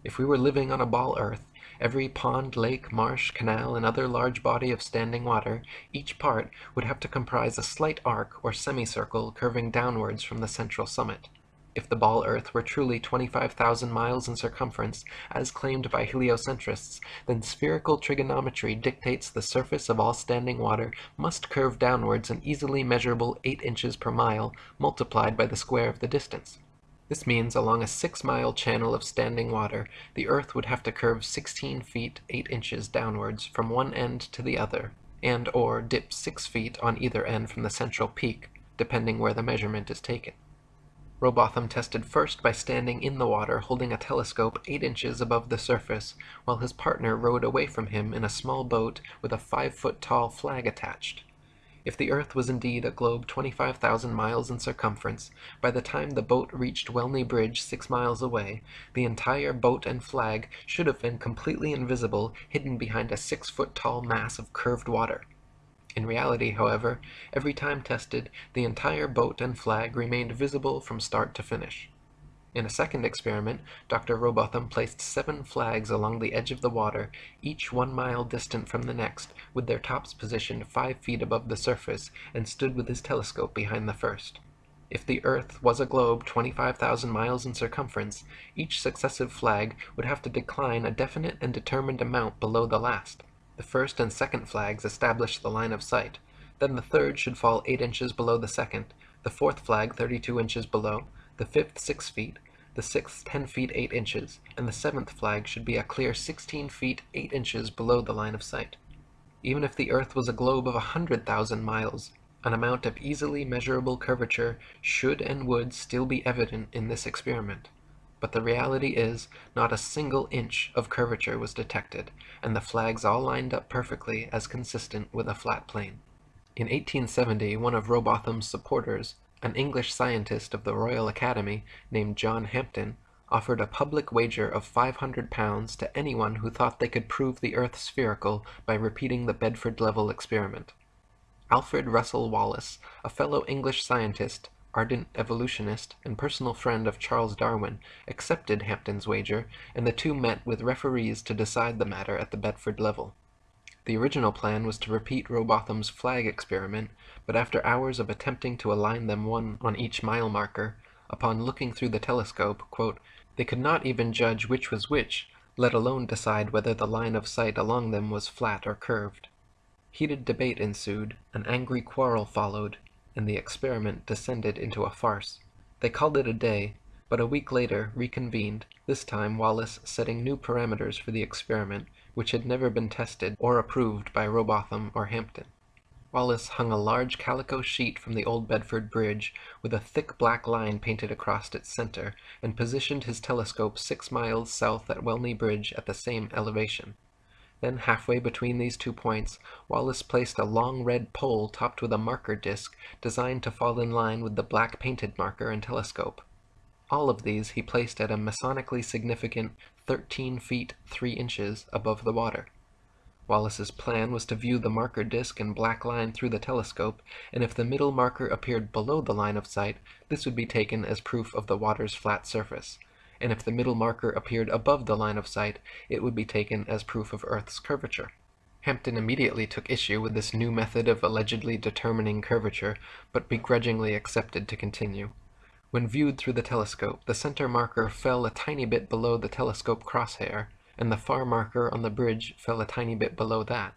If we were living on a ball earth, Every pond, lake, marsh, canal, and other large body of standing water, each part, would have to comprise a slight arc or semicircle curving downwards from the central summit. If the ball Earth were truly 25,000 miles in circumference, as claimed by heliocentrists, then spherical trigonometry dictates the surface of all standing water must curve downwards an easily measurable 8 inches per mile, multiplied by the square of the distance. This means along a 6-mile channel of standing water, the Earth would have to curve 16 feet 8 inches downwards from one end to the other, and or dip 6 feet on either end from the central peak, depending where the measurement is taken. Rowbotham tested first by standing in the water holding a telescope 8 inches above the surface, while his partner rowed away from him in a small boat with a 5 foot tall flag attached. If the Earth was indeed a globe 25,000 miles in circumference, by the time the boat reached Welney Bridge six miles away, the entire boat and flag should have been completely invisible, hidden behind a six foot tall mass of curved water. In reality, however, every time tested, the entire boat and flag remained visible from start to finish. In a second experiment, Dr. Rowbotham placed seven flags along the edge of the water, each one mile distant from the next, with their tops positioned five feet above the surface, and stood with his telescope behind the first. If the Earth was a globe 25,000 miles in circumference, each successive flag would have to decline a definite and determined amount below the last. The first and second flags establish the line of sight. Then the third should fall 8 inches below the second, the fourth flag 32 inches below, the fifth 6 feet, the sixth 10 feet 8 inches, and the seventh flag should be a clear 16 feet 8 inches below the line of sight. Even if the Earth was a globe of a hundred thousand miles, an amount of easily measurable curvature should and would still be evident in this experiment. But the reality is, not a single inch of curvature was detected, and the flags all lined up perfectly as consistent with a flat plane. In 1870, one of Rowbotham's supporters, an English scientist of the Royal Academy named John Hampden offered a public wager of £500 to anyone who thought they could prove the Earth spherical by repeating the Bedford level experiment. Alfred Russel Wallace, a fellow English scientist, ardent evolutionist, and personal friend of Charles Darwin, accepted Hampden's wager, and the two met with referees to decide the matter at the Bedford level. The original plan was to repeat Rowbotham's flag experiment, but after hours of attempting to align them one on each mile marker, upon looking through the telescope, quote, they could not even judge which was which, let alone decide whether the line of sight along them was flat or curved. Heated debate ensued, an angry quarrel followed, and the experiment descended into a farce. They called it a day, but a week later reconvened, this time Wallace setting new parameters for the experiment, which had never been tested or approved by Rowbotham or Hampden. Wallace hung a large calico sheet from the old Bedford Bridge, with a thick black line painted across its center, and positioned his telescope six miles south at Welney Bridge at the same elevation. Then, halfway between these two points, Wallace placed a long red pole topped with a marker disc designed to fall in line with the black painted marker and telescope. All of these he placed at a masonically significant 13 feet 3 inches above the water. Wallace's plan was to view the marker disc and black line through the telescope, and if the middle marker appeared below the line of sight, this would be taken as proof of the water's flat surface, and if the middle marker appeared above the line of sight, it would be taken as proof of Earth's curvature. Hampden immediately took issue with this new method of allegedly determining curvature, but begrudgingly accepted to continue. When viewed through the telescope, the center marker fell a tiny bit below the telescope crosshair, and the far marker on the bridge fell a tiny bit below that.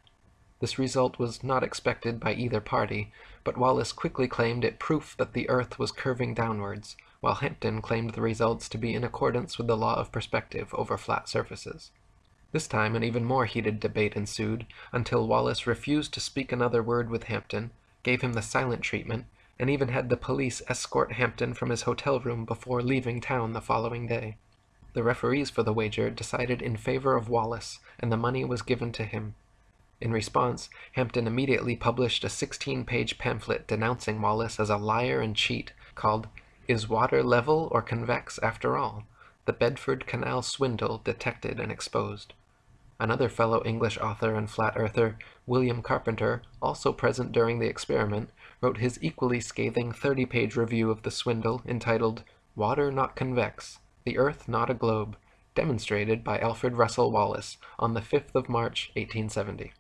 This result was not expected by either party, but Wallace quickly claimed it proof that the Earth was curving downwards, while Hampden claimed the results to be in accordance with the law of perspective over flat surfaces. This time an even more heated debate ensued, until Wallace refused to speak another word with Hampden, gave him the silent treatment, and even had the police escort Hampden from his hotel room before leaving town the following day. The referees for the wager decided in favor of Wallace, and the money was given to him. In response, Hampden immediately published a 16-page pamphlet denouncing Wallace as a liar and cheat called Is Water Level or Convex After All? The Bedford Canal Swindle Detected and Exposed. Another fellow English author and flat earther, William Carpenter, also present during the experiment, wrote his equally scathing 30-page review of the swindle entitled Water Not Convex, The Earth Not a Globe, demonstrated by Alfred Russel Wallace on the 5th of March, 1870.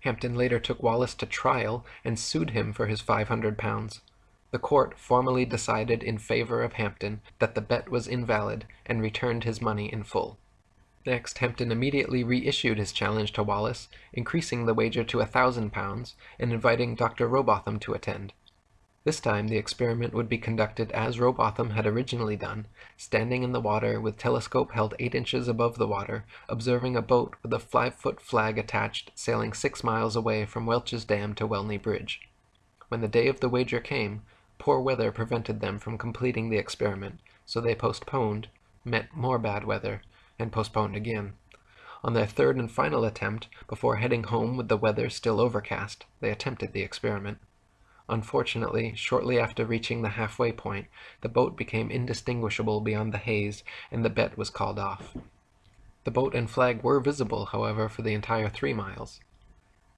Hampden later took Wallace to trial and sued him for his £500. The court formally decided in favor of Hampden that the bet was invalid and returned his money in full. Next, Hampden immediately reissued his challenge to Wallace, increasing the wager to a thousand pounds, and inviting Dr. Rowbotham to attend. This time the experiment would be conducted as Rowbotham had originally done, standing in the water with telescope held 8 inches above the water, observing a boat with a 5-foot flag attached sailing 6 miles away from Welch's Dam to Welney Bridge. When the day of the wager came, poor weather prevented them from completing the experiment, so they postponed, met more bad weather, and postponed again. On their third and final attempt, before heading home with the weather still overcast, they attempted the experiment. Unfortunately, shortly after reaching the halfway point, the boat became indistinguishable beyond the haze, and the bet was called off. The boat and flag were visible, however, for the entire three miles.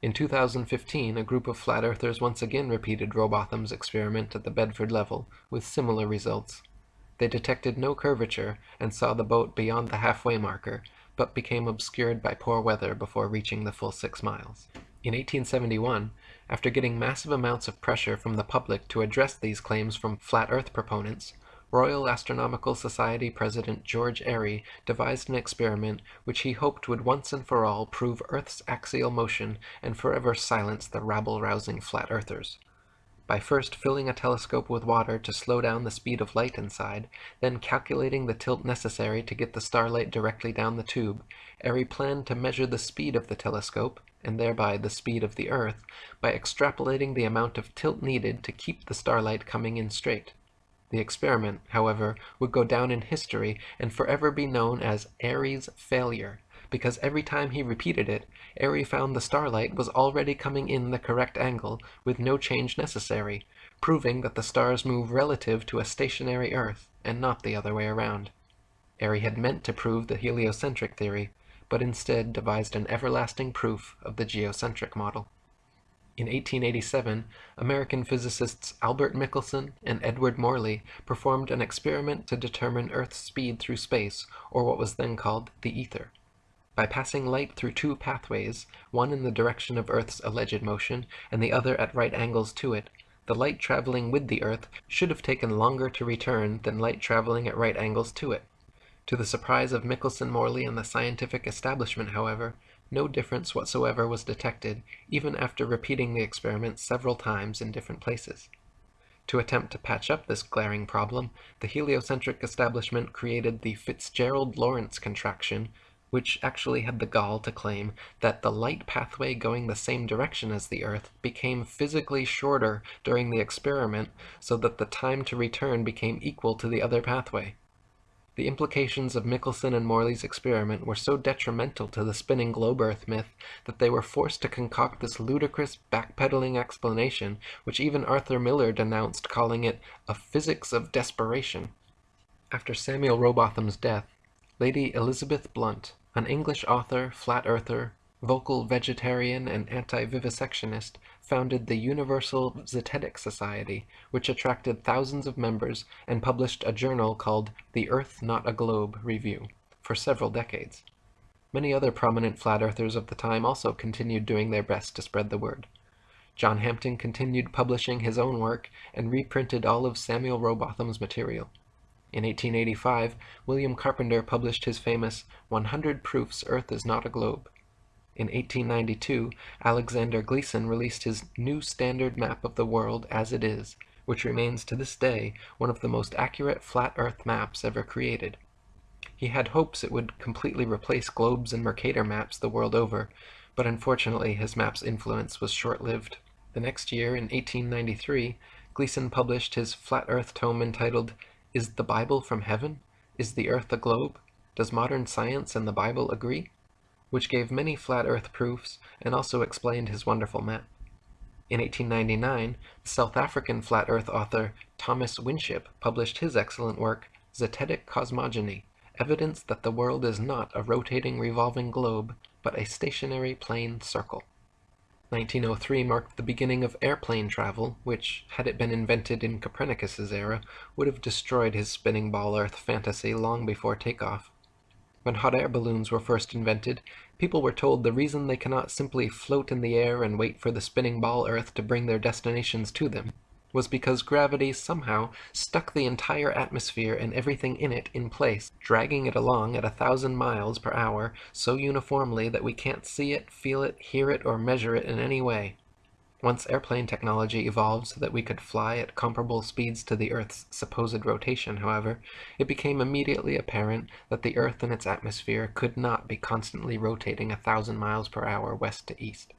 In 2015, a group of flat earthers once again repeated Rowbotham's experiment at the Bedford level, with similar results. They detected no curvature and saw the boat beyond the halfway marker, but became obscured by poor weather before reaching the full six miles. In 1871, after getting massive amounts of pressure from the public to address these claims from flat Earth proponents, Royal Astronomical Society President George Airy devised an experiment which he hoped would once and for all prove Earth's axial motion and forever silence the rabble-rousing flat earthers. By first filling a telescope with water to slow down the speed of light inside, then calculating the tilt necessary to get the starlight directly down the tube, Airy planned to measure the speed of the telescope, and thereby the speed of the Earth, by extrapolating the amount of tilt needed to keep the starlight coming in straight. The experiment, however, would go down in history and forever be known as Airy's failure, because every time he repeated it, Airy found the starlight was already coming in the correct angle with no change necessary, proving that the stars move relative to a stationary Earth and not the other way around. Airy had meant to prove the heliocentric theory, but instead devised an everlasting proof of the geocentric model. In 1887, American physicists Albert Michelson and Edward Morley performed an experiment to determine Earth's speed through space, or what was then called the ether. By passing light through two pathways, one in the direction of Earth's alleged motion and the other at right angles to it, the light traveling with the Earth should have taken longer to return than light traveling at right angles to it. To the surprise of Michelson Morley and the scientific establishment, however, no difference whatsoever was detected, even after repeating the experiment several times in different places. To attempt to patch up this glaring problem, the heliocentric establishment created the Fitzgerald-Lorentz contraction, which actually had the gall to claim that the light pathway going the same direction as the Earth became physically shorter during the experiment so that the time to return became equal to the other pathway. The implications of Michelson and Morley's experiment were so detrimental to the spinning globe Earth myth that they were forced to concoct this ludicrous backpedaling explanation which even Arthur Miller denounced calling it a physics of desperation. After Samuel Rowbotham's death, Lady Elizabeth Blount, an English author, flat earther, vocal vegetarian, and anti-vivisectionist, founded the Universal Zetetic Society, which attracted thousands of members and published a journal called The Earth Not a Globe Review for several decades. Many other prominent flat earthers of the time also continued doing their best to spread the word. John Hampden continued publishing his own work and reprinted all of Samuel Rowbotham's material. In 1885, William Carpenter published his famous 100 Proofs Earth is Not a Globe. In 1892, Alexander Gleason released his New Standard Map of the World as It Is, which remains to this day one of the most accurate flat Earth maps ever created. He had hopes it would completely replace globes and Mercator maps the world over, but unfortunately his map's influence was short-lived. The next year, in 1893, Gleason published his flat Earth tome entitled is the Bible from heaven? Is the earth a globe? Does modern science and the Bible agree? Which gave many flat earth proofs and also explained his wonderful map. In 1899, the South African flat earth author Thomas Winship published his excellent work, Zetetic Cosmogony, evidence that the world is not a rotating revolving globe, but a stationary plane circle. 1903 marked the beginning of airplane travel, which, had it been invented in Copernicus's era, would have destroyed his spinning ball Earth fantasy long before takeoff. When hot air balloons were first invented, people were told the reason they cannot simply float in the air and wait for the spinning ball Earth to bring their destinations to them was because gravity somehow stuck the entire atmosphere and everything in it in place, dragging it along at a thousand miles per hour so uniformly that we can't see it, feel it, hear it, or measure it in any way. Once airplane technology evolved so that we could fly at comparable speeds to the Earth's supposed rotation, however, it became immediately apparent that the Earth and its atmosphere could not be constantly rotating a thousand miles per hour west to east.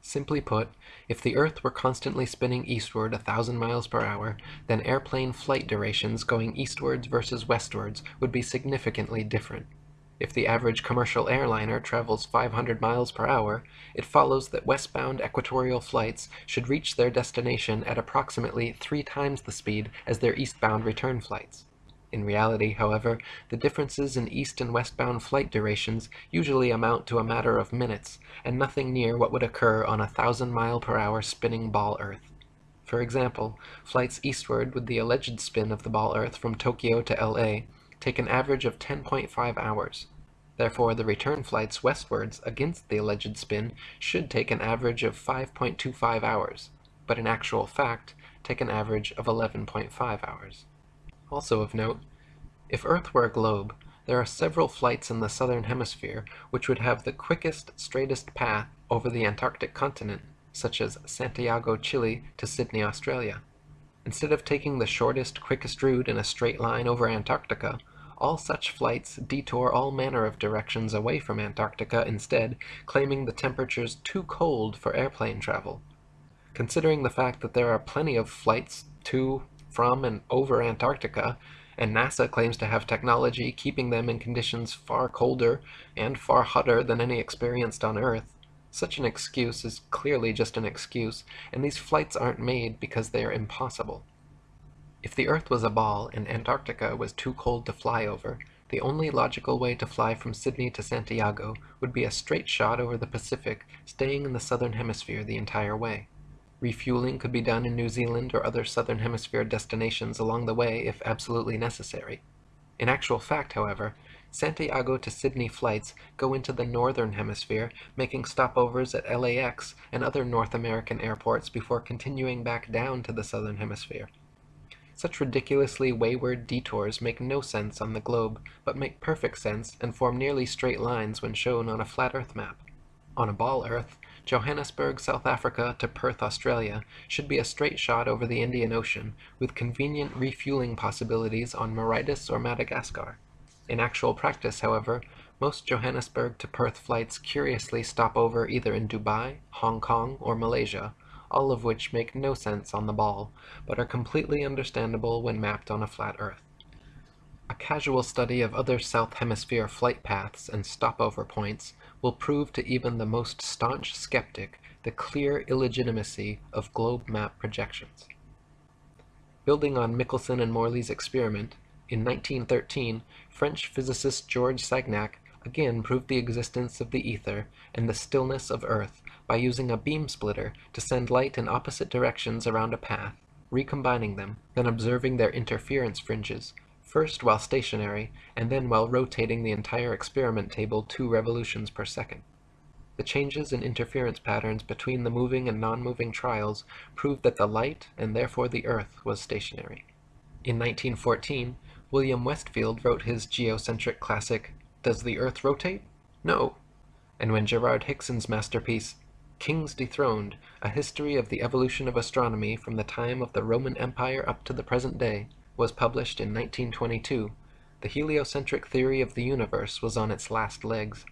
Simply put, if the Earth were constantly spinning eastward a thousand miles per hour, then airplane flight durations going eastwards versus westwards would be significantly different. If the average commercial airliner travels 500 miles per hour, it follows that westbound equatorial flights should reach their destination at approximately three times the speed as their eastbound return flights. In reality, however, the differences in east and westbound flight durations usually amount to a matter of minutes, and nothing near what would occur on a thousand mile per hour spinning ball Earth. For example, flights eastward with the alleged spin of the ball Earth from Tokyo to LA take an average of 10.5 hours. Therefore, the return flights westwards against the alleged spin should take an average of 5.25 hours, but in actual fact, take an average of 11.5 hours. Also of note, if Earth were a globe, there are several flights in the southern hemisphere which would have the quickest, straightest path over the Antarctic continent, such as Santiago, Chile to Sydney, Australia. Instead of taking the shortest, quickest route in a straight line over Antarctica, all such flights detour all manner of directions away from Antarctica instead, claiming the temperatures too cold for airplane travel. Considering the fact that there are plenty of flights to, from, and over Antarctica, and NASA claims to have technology keeping them in conditions far colder and far hotter than any experienced on Earth, such an excuse is clearly just an excuse, and these flights aren't made because they are impossible. If the Earth was a ball and Antarctica was too cold to fly over, the only logical way to fly from Sydney to Santiago would be a straight shot over the Pacific, staying in the southern hemisphere the entire way. Refueling could be done in New Zealand or other southern hemisphere destinations along the way if absolutely necessary. In actual fact, however, Santiago to Sydney flights go into the northern hemisphere, making stopovers at LAX and other North American airports before continuing back down to the southern hemisphere. Such ridiculously wayward detours make no sense on the globe, but make perfect sense and form nearly straight lines when shown on a flat Earth map. On a ball Earth, Johannesburg, South Africa to Perth, Australia should be a straight shot over the Indian Ocean, with convenient refueling possibilities on Mauritius or Madagascar. In actual practice, however, most Johannesburg to Perth flights curiously stop over either in Dubai, Hong Kong, or Malaysia, all of which make no sense on the ball, but are completely understandable when mapped on a flat Earth. A casual study of other South Hemisphere flight paths and stopover points will prove to even the most staunch skeptic the clear illegitimacy of globe map projections. Building on Michelson and Morley's experiment, in 1913, French physicist Georges Sagnac again proved the existence of the ether and the stillness of Earth by using a beam splitter to send light in opposite directions around a path, recombining them, then observing their interference fringes, first while stationary and then while rotating the entire experiment table two revolutions per second. The changes in interference patterns between the moving and non-moving trials proved that the light, and therefore the Earth, was stationary. In 1914, William Westfield wrote his geocentric classic, Does the Earth Rotate? No. And when Gerard Hickson's masterpiece, Kings Dethroned, A History of the Evolution of Astronomy from the Time of the Roman Empire up to the Present Day, was published in 1922, the heliocentric theory of the universe was on its last legs.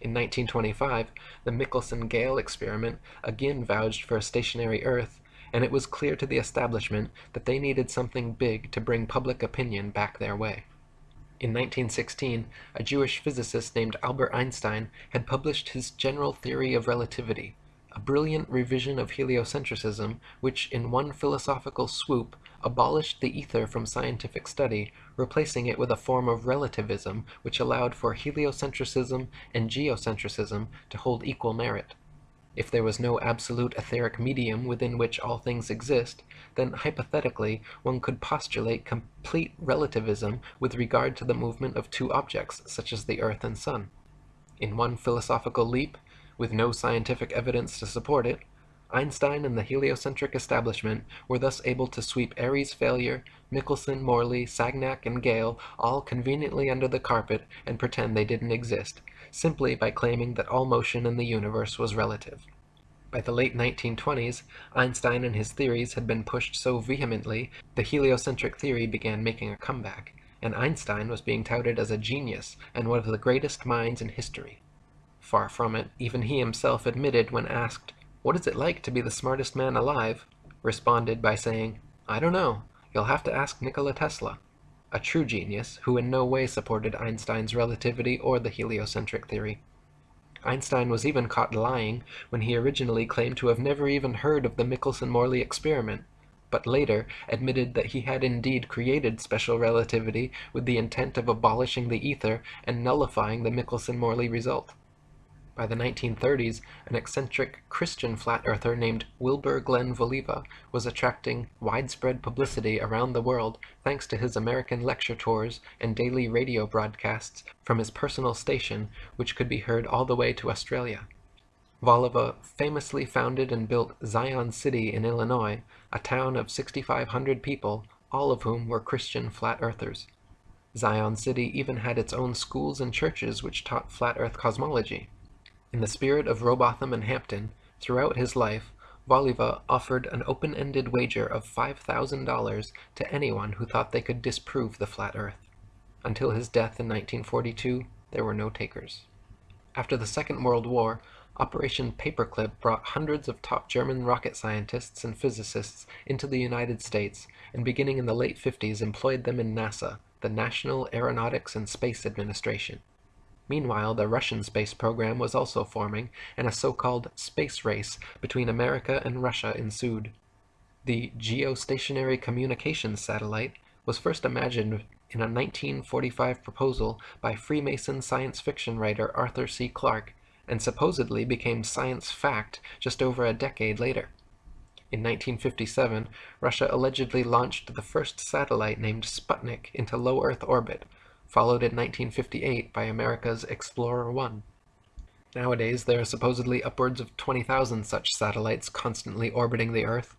In 1925, the Michelson-Gale experiment again vouched for a stationary Earth and it was clear to the establishment that they needed something big to bring public opinion back their way. In 1916, a Jewish physicist named Albert Einstein had published his General Theory of Relativity, a brilliant revision of heliocentrism which, in one philosophical swoop, abolished the ether from scientific study, replacing it with a form of relativism which allowed for heliocentrism and geocentrism to hold equal merit. If there was no absolute etheric medium within which all things exist, then hypothetically one could postulate complete relativism with regard to the movement of two objects, such as the Earth and Sun. In one philosophical leap, with no scientific evidence to support it, Einstein and the heliocentric establishment were thus able to sweep Airy's failure, Michelson, Morley, Sagnac, and Gale all conveniently under the carpet and pretend they didn't exist, simply by claiming that all motion in the universe was relative. By the late 1920s, Einstein and his theories had been pushed so vehemently, the heliocentric theory began making a comeback, and Einstein was being touted as a genius and one of the greatest minds in history. Far from it, even he himself admitted when asked, What is it like to be the smartest man alive? responded by saying, I don't know, you'll have to ask Nikola Tesla, a true genius who in no way supported Einstein's relativity or the heliocentric theory. Einstein was even caught lying when he originally claimed to have never even heard of the Michelson-Morley experiment, but later admitted that he had indeed created special relativity with the intent of abolishing the ether and nullifying the Michelson-Morley result. By the 1930s, an eccentric Christian flat earther named Wilbur Glenn Voliva was attracting widespread publicity around the world thanks to his American lecture tours and daily radio broadcasts from his personal station, which could be heard all the way to Australia. Voliva famously founded and built Zion City in Illinois, a town of 6,500 people, all of whom were Christian flat earthers. Zion City even had its own schools and churches which taught flat earth cosmology. In the spirit of Rowbotham and Hampden, throughout his life, Voliva offered an open-ended wager of $5,000 to anyone who thought they could disprove the flat earth. Until his death in 1942, there were no takers. After the Second World War, Operation Paperclip brought hundreds of top German rocket scientists and physicists into the United States and beginning in the late 50s employed them in NASA, the National Aeronautics and Space Administration. Meanwhile, the Russian space program was also forming, and a so-called space race between America and Russia ensued. The geostationary communications satellite was first imagined in a 1945 proposal by Freemason science fiction writer Arthur C. Clarke, and supposedly became science fact just over a decade later. In 1957, Russia allegedly launched the first satellite named Sputnik into low Earth orbit, followed in 1958 by America's Explorer 1. Nowadays, there are supposedly upwards of 20,000 such satellites constantly orbiting the Earth.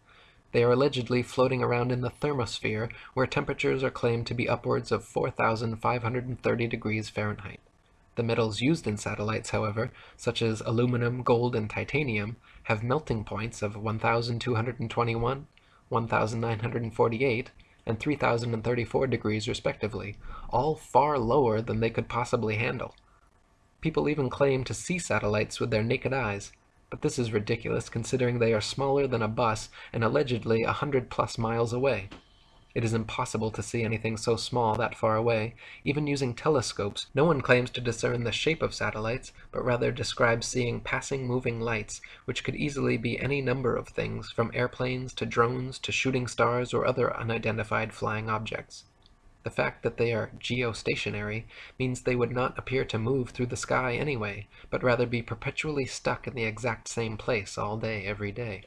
They are allegedly floating around in the thermosphere, where temperatures are claimed to be upwards of 4,530 degrees Fahrenheit. The metals used in satellites, however, such as aluminum, gold, and titanium, have melting points of 1,221, 1,948, and 3034 degrees respectively, all far lower than they could possibly handle. People even claim to see satellites with their naked eyes, but this is ridiculous considering they are smaller than a bus and allegedly a hundred plus miles away. It is impossible to see anything so small that far away. Even using telescopes, no one claims to discern the shape of satellites, but rather describes seeing passing moving lights, which could easily be any number of things, from airplanes to drones to shooting stars or other unidentified flying objects. The fact that they are geostationary means they would not appear to move through the sky anyway, but rather be perpetually stuck in the exact same place all day every day.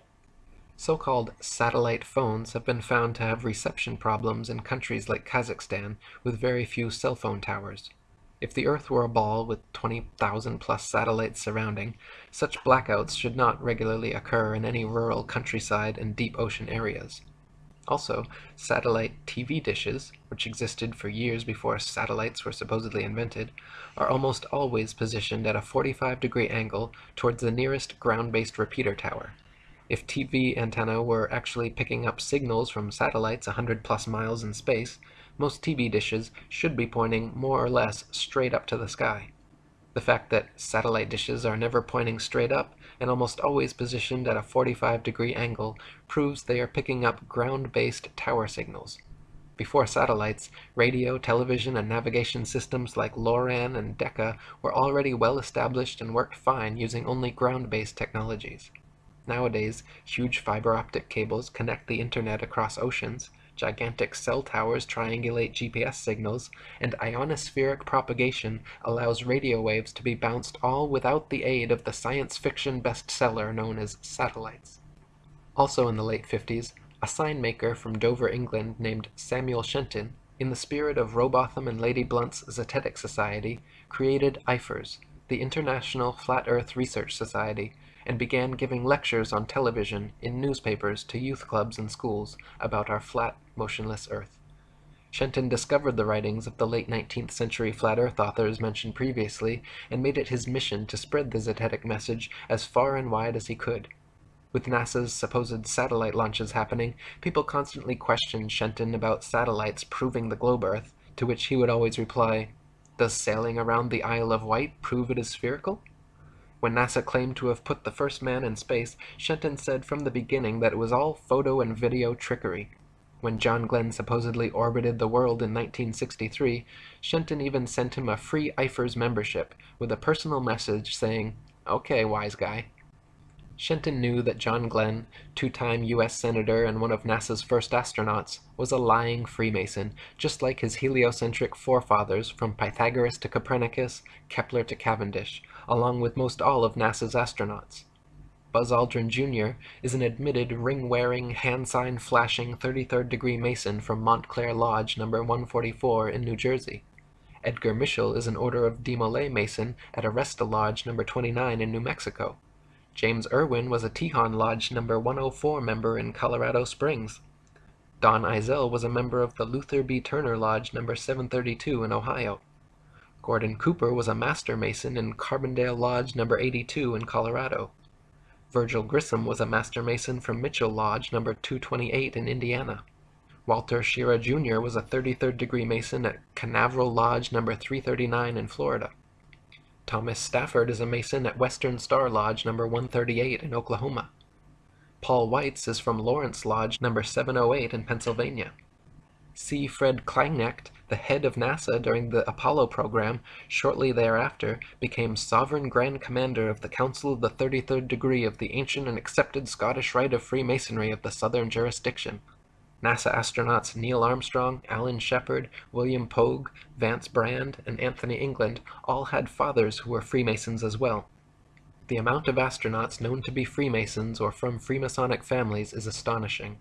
So-called satellite phones have been found to have reception problems in countries like Kazakhstan with very few cell phone towers. If the Earth were a ball with 20,000 plus satellites surrounding, such blackouts should not regularly occur in any rural countryside and deep ocean areas. Also, satellite TV dishes, which existed for years before satellites were supposedly invented, are almost always positioned at a 45 degree angle towards the nearest ground-based repeater tower. If TV antenna were actually picking up signals from satellites 100 plus miles in space, most TV dishes should be pointing more or less straight up to the sky. The fact that satellite dishes are never pointing straight up and almost always positioned at a 45 degree angle proves they are picking up ground-based tower signals. Before satellites, radio, television, and navigation systems like LORAN and Decca were already well established and worked fine using only ground-based technologies. Nowadays, huge fiber optic cables connect the internet across oceans, gigantic cell towers triangulate GPS signals, and ionospheric propagation allows radio waves to be bounced all without the aid of the science fiction bestseller known as satellites. Also in the late 50s, a sign maker from Dover, England named Samuel Shenton, in the spirit of Rowbotham and Lady Blount's Zetetic Society, created IFERS, the International Flat Earth Research Society, and began giving lectures on television, in newspapers, to youth clubs and schools about our flat, motionless Earth. Shenton discovered the writings of the late 19th century flat Earth authors mentioned previously and made it his mission to spread the Zetetic message as far and wide as he could. With NASA's supposed satellite launches happening, people constantly questioned Shenton about satellites proving the globe Earth, to which he would always reply, Does sailing around the Isle of Wight prove it is spherical? When NASA claimed to have put the first man in space, Shenton said from the beginning that it was all photo and video trickery. When John Glenn supposedly orbited the world in 1963, Shenton even sent him a free IFERS membership with a personal message saying, Okay, wise guy. Shenton knew that John Glenn, two-time U.S. Senator and one of NASA's first astronauts, was a lying Freemason, just like his heliocentric forefathers from Pythagoras to Copernicus, Kepler to Cavendish, along with most all of NASA's astronauts. Buzz Aldrin Jr. is an admitted ring-wearing, hand-sign flashing 33rd degree Mason from Montclair Lodge No. 144 in New Jersey. Edgar Mitchell is an Order of De Demolay Mason at Artesia Lodge No. 29 in New Mexico. James Irwin was a Tejon Lodge No. 104 member in Colorado Springs. Don Eisele was a member of the Luther B. Turner Lodge No. 732 in Ohio. Gordon Cooper was a Master Mason in Carbondale Lodge No. 82 in Colorado. Virgil Grissom was a Master Mason from Mitchell Lodge No. 228 in Indiana. Walter Schirra Jr. was a 33rd degree Mason at Canaveral Lodge No. 339 in Florida. Thomas Stafford is a Mason at Western Star Lodge No. 138 in Oklahoma. Paul Weitz is from Lawrence Lodge No. 708 in Pennsylvania. C. Fred Kleinknecht, the head of NASA during the Apollo program, shortly thereafter became Sovereign Grand Commander of the Council of the 33rd Degree of the ancient and accepted Scottish Rite of Freemasonry of the Southern Jurisdiction. NASA astronauts Neil Armstrong, Alan Shepard, William Pogue, Vance Brand, and Anthony England all had fathers who were Freemasons as well. The amount of astronauts known to be Freemasons or from Freemasonic families is astonishing.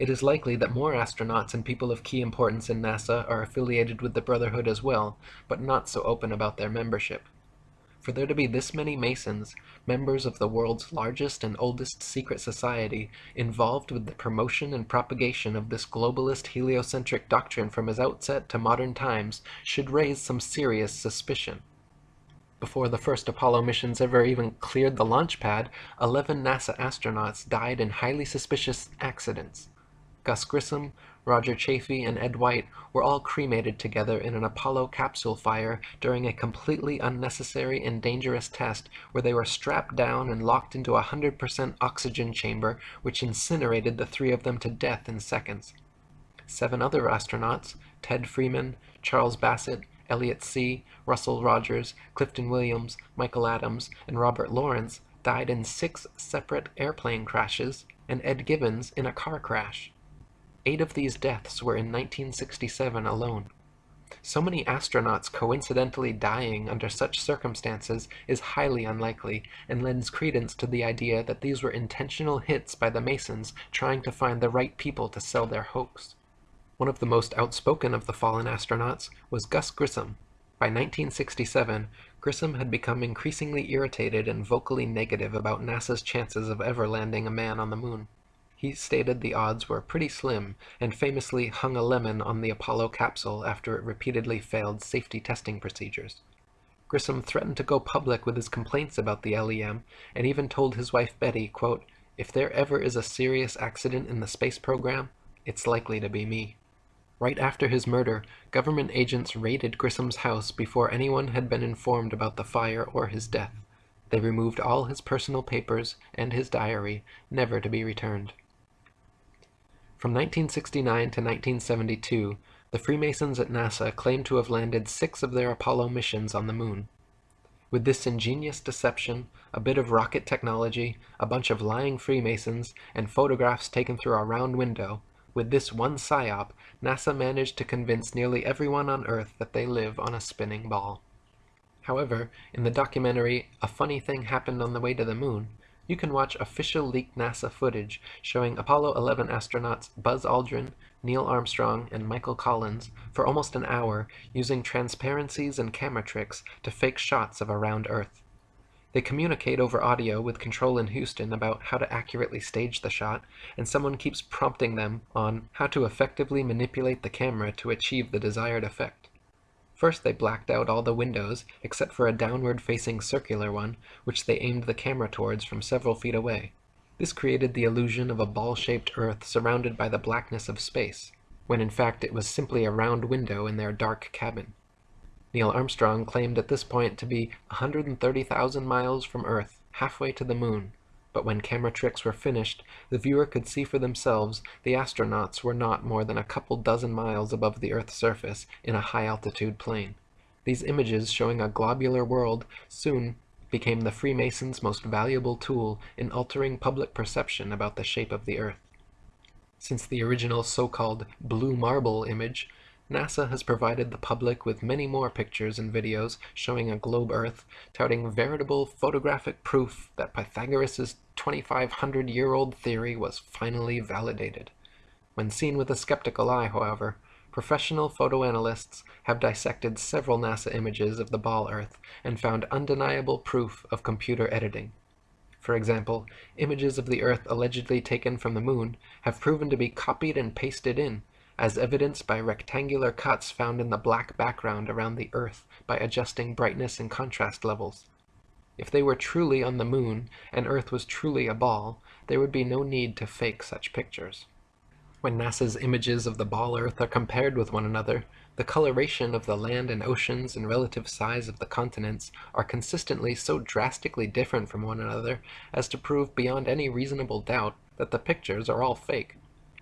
It is likely that more astronauts and people of key importance in NASA are affiliated with the Brotherhood as well, but not so open about their membership. For there to be this many Masons, members of the world's largest and oldest secret society, involved with the promotion and propagation of this globalist heliocentric doctrine from its outset to modern times, should raise some serious suspicion. Before the first Apollo missions ever even cleared the launch pad, 11 NASA astronauts died in highly suspicious accidents. Gus Grissom, Roger Chaffee, and Ed White were all cremated together in an Apollo capsule fire during a completely unnecessary and dangerous test where they were strapped down and locked into a 100% oxygen chamber which incinerated the three of them to death in seconds. Seven other astronauts, Ted Freeman, Charles Bassett, Elliot See, Russell Rogers, Clifton Williams, Michael Adams, and Robert Lawrence, died in six separate airplane crashes, and Ed Givens in a car crash. Eight of these deaths were in 1967 alone. So many astronauts coincidentally dying under such circumstances is highly unlikely and lends credence to the idea that these were intentional hits by the Masons trying to find the right people to sell their hoax. One of the most outspoken of the fallen astronauts was Gus Grissom. By 1967, Grissom had become increasingly irritated and vocally negative about NASA's chances of ever landing a man on the moon. He stated the odds were pretty slim, and famously hung a lemon on the Apollo capsule after it repeatedly failed safety testing procedures. Grissom threatened to go public with his complaints about the LEM, and even told his wife Betty, quote, If there ever is a serious accident in the space program, it's likely to be me. Right after his murder, government agents raided Grissom's house before anyone had been informed about the fire or his death. They removed all his personal papers and his diary, never to be returned. From 1969 to 1972, the Freemasons at NASA claimed to have landed six of their Apollo missions on the Moon. With this ingenious deception, a bit of rocket technology, a bunch of lying Freemasons, and photographs taken through a round window, with this one psyop, NASA managed to convince nearly everyone on Earth that they live on a spinning ball. However, in the documentary A Funny Thing Happened on the Way to the Moon, you can watch official leaked NASA footage showing Apollo 11 astronauts Buzz Aldrin, Neil Armstrong, and Michael Collins for almost an hour using transparencies and camera tricks to fake shots of around Earth. They communicate over audio with control in Houston about how to accurately stage the shot, and someone keeps prompting them on how to effectively manipulate the camera to achieve the desired effect. First they blacked out all the windows, except for a downward-facing circular one, which they aimed the camera towards from several feet away. This created the illusion of a ball-shaped Earth surrounded by the blackness of space, when in fact it was simply a round window in their dark cabin. Neil Armstrong claimed at this point to be 130,000 miles from Earth, halfway to the moon, but when camera tricks were finished, the viewer could see for themselves the astronauts were not more than a couple dozen miles above the Earth's surface in a high-altitude plane. These images showing a globular world soon became the Freemasons' most valuable tool in altering public perception about the shape of the Earth. Since the original so-called blue marble image, NASA has provided the public with many more pictures and videos showing a globe Earth, touting veritable photographic proof that Pythagoras' 2,500-year-old theory was finally validated. When seen with a skeptical eye, however, Professional photoanalysts have dissected several NASA images of the ball Earth and found undeniable proof of computer editing. For example, images of the Earth allegedly taken from the Moon have proven to be copied and pasted in, as evidenced by rectangular cuts found in the black background around the Earth by adjusting brightness and contrast levels. If they were truly on the Moon and Earth was truly a ball, there would be no need to fake such pictures. When NASA's images of the ball Earth are compared with one another, the coloration of the land and oceans and relative size of the continents are consistently so drastically different from one another as to prove beyond any reasonable doubt that the pictures are all fake.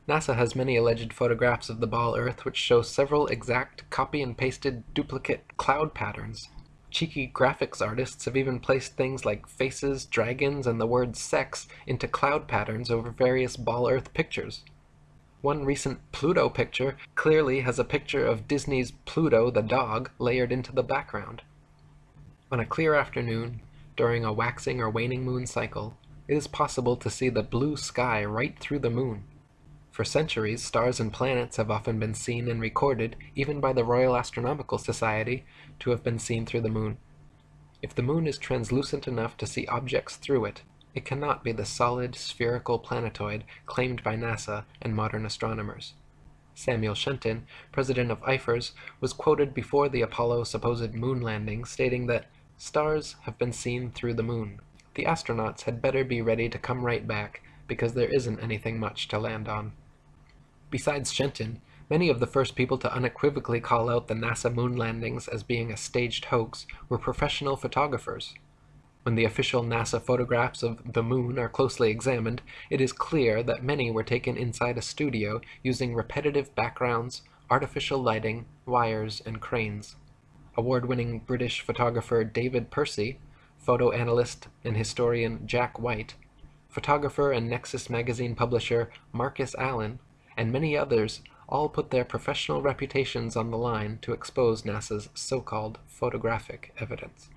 NASA has many alleged photographs of the ball Earth which show several exact copy and pasted duplicate cloud patterns. Cheeky graphics artists have even placed things like faces, dragons, and the word sex into cloud patterns over various ball Earth pictures. One recent Pluto picture clearly has a picture of Disney's Pluto the dog layered into the background. On a clear afternoon, during a waxing or waning moon cycle, it is possible to see the blue sky right through the moon. For centuries, stars and planets have often been seen and recorded, even by the Royal Astronomical Society, to have been seen through the moon. If the moon is translucent enough to see objects through it, it cannot be the solid, spherical planetoid claimed by NASA and modern astronomers. Samuel Shenton, president of IFERS, was quoted before the Apollo supposed moon landing stating that stars have been seen through the moon. The astronauts had better be ready to come right back because there isn't anything much to land on. Besides Shenton, many of the first people to unequivocally call out the NASA moon landings as being a staged hoax were professional photographers. When the official NASA photographs of the moon are closely examined, it is clear that many were taken inside a studio using repetitive backgrounds, artificial lighting, wires, and cranes. Award-winning British photographer David Percy, photo analyst and historian Jack White, photographer and Nexus magazine publisher Marcus Allen, and many others all put their professional reputations on the line to expose NASA's so-called photographic evidence.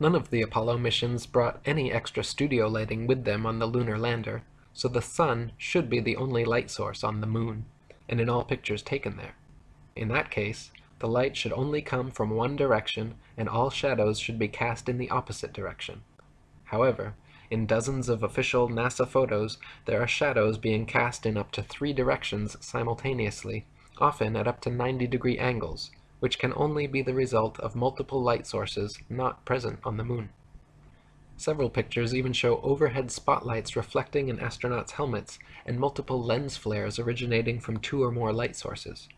None of the Apollo missions brought any extra studio lighting with them on the lunar lander, so the sun should be the only light source on the moon, and in all pictures taken there. In that case, the light should only come from one direction and all shadows should be cast in the opposite direction. However, in dozens of official NASA photos, there are shadows being cast in up to three directions simultaneously, often at up to 90 degree angles, which can only be the result of multiple light sources not present on the moon. Several pictures even show overhead spotlights reflecting in astronauts' helmets and multiple lens flares originating from two or more light sources.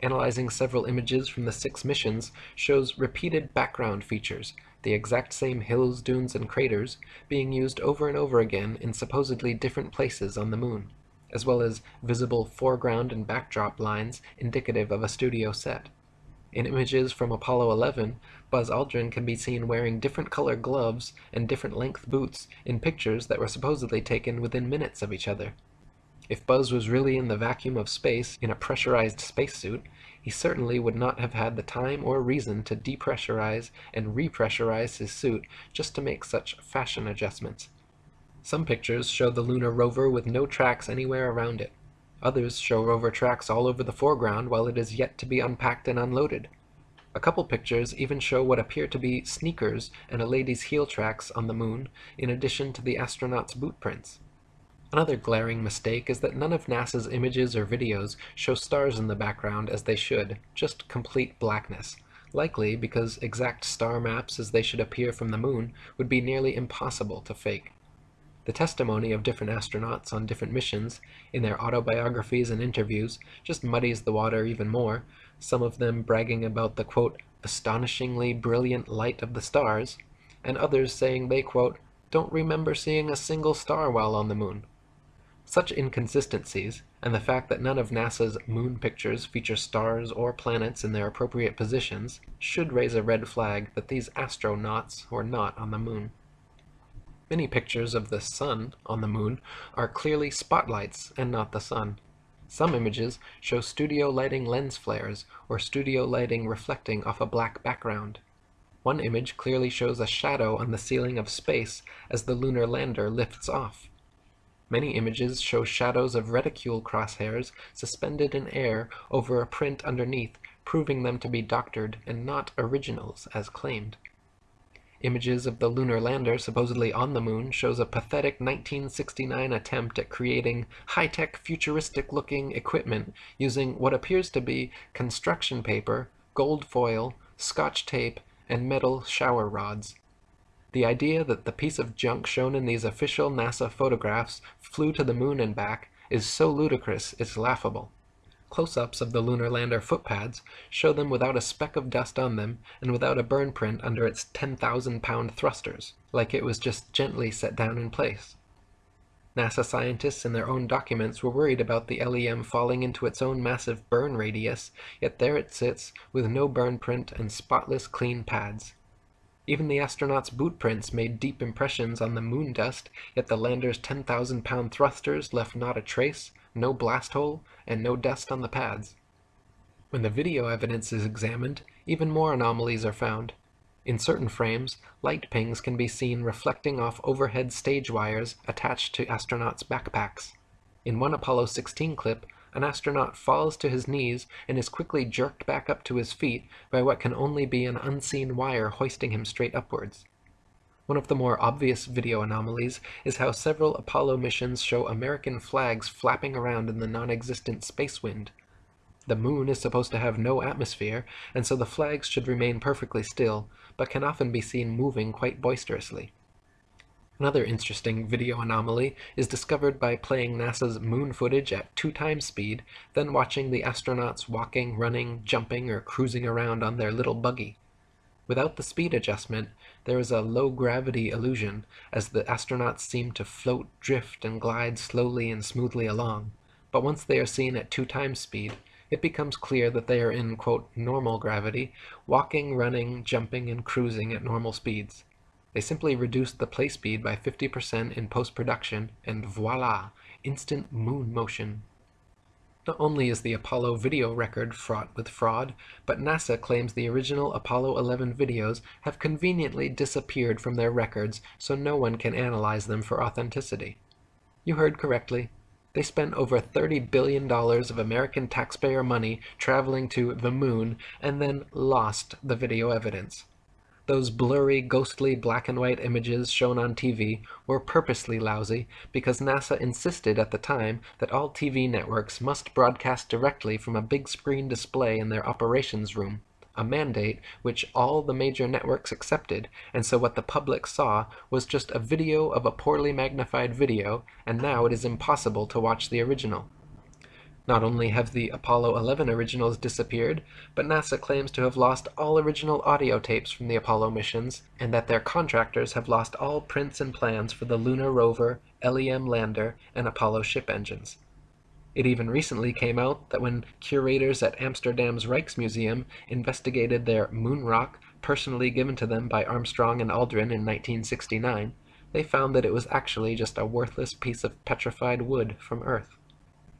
Analyzing several images from the six missions shows repeated background features, the exact same hills, dunes, and craters, being used over and over again in supposedly different places on the moon, as well as visible foreground and backdrop lines indicative of a studio set. In images from Apollo 11, Buzz Aldrin can be seen wearing different color gloves and different length boots in pictures that were supposedly taken within minutes of each other. If Buzz was really in the vacuum of space in a pressurized spacesuit, he certainly would not have had the time or reason to depressurize and repressurize his suit just to make such fashion adjustments. Some pictures show the lunar rover with no tracks anywhere around it. Others show rover tracks all over the foreground while it is yet to be unpacked and unloaded. A couple pictures even show what appear to be sneakers and a lady's heel tracks on the moon, in addition to the astronaut's boot prints. Another glaring mistake is that none of NASA's images or videos show stars in the background as they should, just complete blackness, likely because exact star maps as they should appear from the moon would be nearly impossible to fake. The testimony of different astronauts on different missions, in their autobiographies and interviews, just muddies the water even more, some of them bragging about the quote, astonishingly brilliant light of the stars, and others saying they quote, don't remember seeing a single star while on the moon. Such inconsistencies, and the fact that none of NASA's moon pictures feature stars or planets in their appropriate positions, should raise a red flag that these astronauts were not on the moon. Many pictures of the sun on the moon are clearly spotlights and not the sun. Some images show studio lighting lens flares or studio lighting reflecting off a black background. One image clearly shows a shadow on the ceiling of space as the lunar lander lifts off. Many images show shadows of reticule crosshairs suspended in air over a print underneath, proving them to be doctored and not originals as claimed. Images of the lunar lander supposedly on the moon shows a pathetic 1969 attempt at creating high-tech futuristic-looking equipment using what appears to be construction paper, gold foil, scotch tape, and metal shower rods. The idea that the piece of junk shown in these official NASA photographs flew to the moon and back is so ludicrous it's laughable. Close-ups of the lunar lander footpads show them without a speck of dust on them and without a burn print under its 10,000-pound thrusters, like it was just gently set down in place. NASA scientists in their own documents were worried about the LEM falling into its own massive burn radius, yet there it sits with no burn print and spotless clean pads. Even the astronauts' boot prints made deep impressions on the moon dust, yet the lander's 10,000-pound thrusters left not a trace, no blast hole, and no dust on the pads. When the video evidence is examined, even more anomalies are found. In certain frames, light pings can be seen reflecting off overhead stage wires attached to astronauts' backpacks. In one Apollo 16 clip, an astronaut falls to his knees and is quickly jerked back up to his feet by what can only be an unseen wire hoisting him straight upwards. One of the more obvious video anomalies is how several Apollo missions show American flags flapping around in the non-existent space wind. The moon is supposed to have no atmosphere, and so the flags should remain perfectly still, but can often be seen moving quite boisterously. Another interesting video anomaly is discovered by playing NASA's moon footage at two times speed, then watching the astronauts walking, running, jumping, or cruising around on their little buggy. Without the speed adjustment, there is a low-gravity illusion, as the astronauts seem to float, drift, and glide slowly and smoothly along. But once they are seen at two times speed, it becomes clear that they are in, quote, normal gravity, walking, running, jumping, and cruising at normal speeds. They simply reduced the play speed by 50% in post-production, and voila, instant moon motion. Not only is the Apollo video record fraught with fraud, but NASA claims the original Apollo 11 videos have conveniently disappeared from their records so no one can analyze them for authenticity. You heard correctly. They spent over $30 billion of American taxpayer money traveling to the moon and then lost the video evidence. Those blurry, ghostly black and white images shown on TV were purposely lousy because NASA insisted at the time that all TV networks must broadcast directly from a big screen display in their operations room, a mandate which all the major networks accepted, and so what the public saw was just a video of a poorly magnified video, and now it is impossible to watch the original. Not only have the Apollo 11 originals disappeared, but NASA claims to have lost all original audio tapes from the Apollo missions, and that their contractors have lost all prints and plans for the Lunar rover, LEM lander, and Apollo ship engines. It even recently came out that when curators at Amsterdam's Rijksmuseum investigated their moon rock personally given to them by Armstrong and Aldrin in 1969, they found that it was actually just a worthless piece of petrified wood from Earth.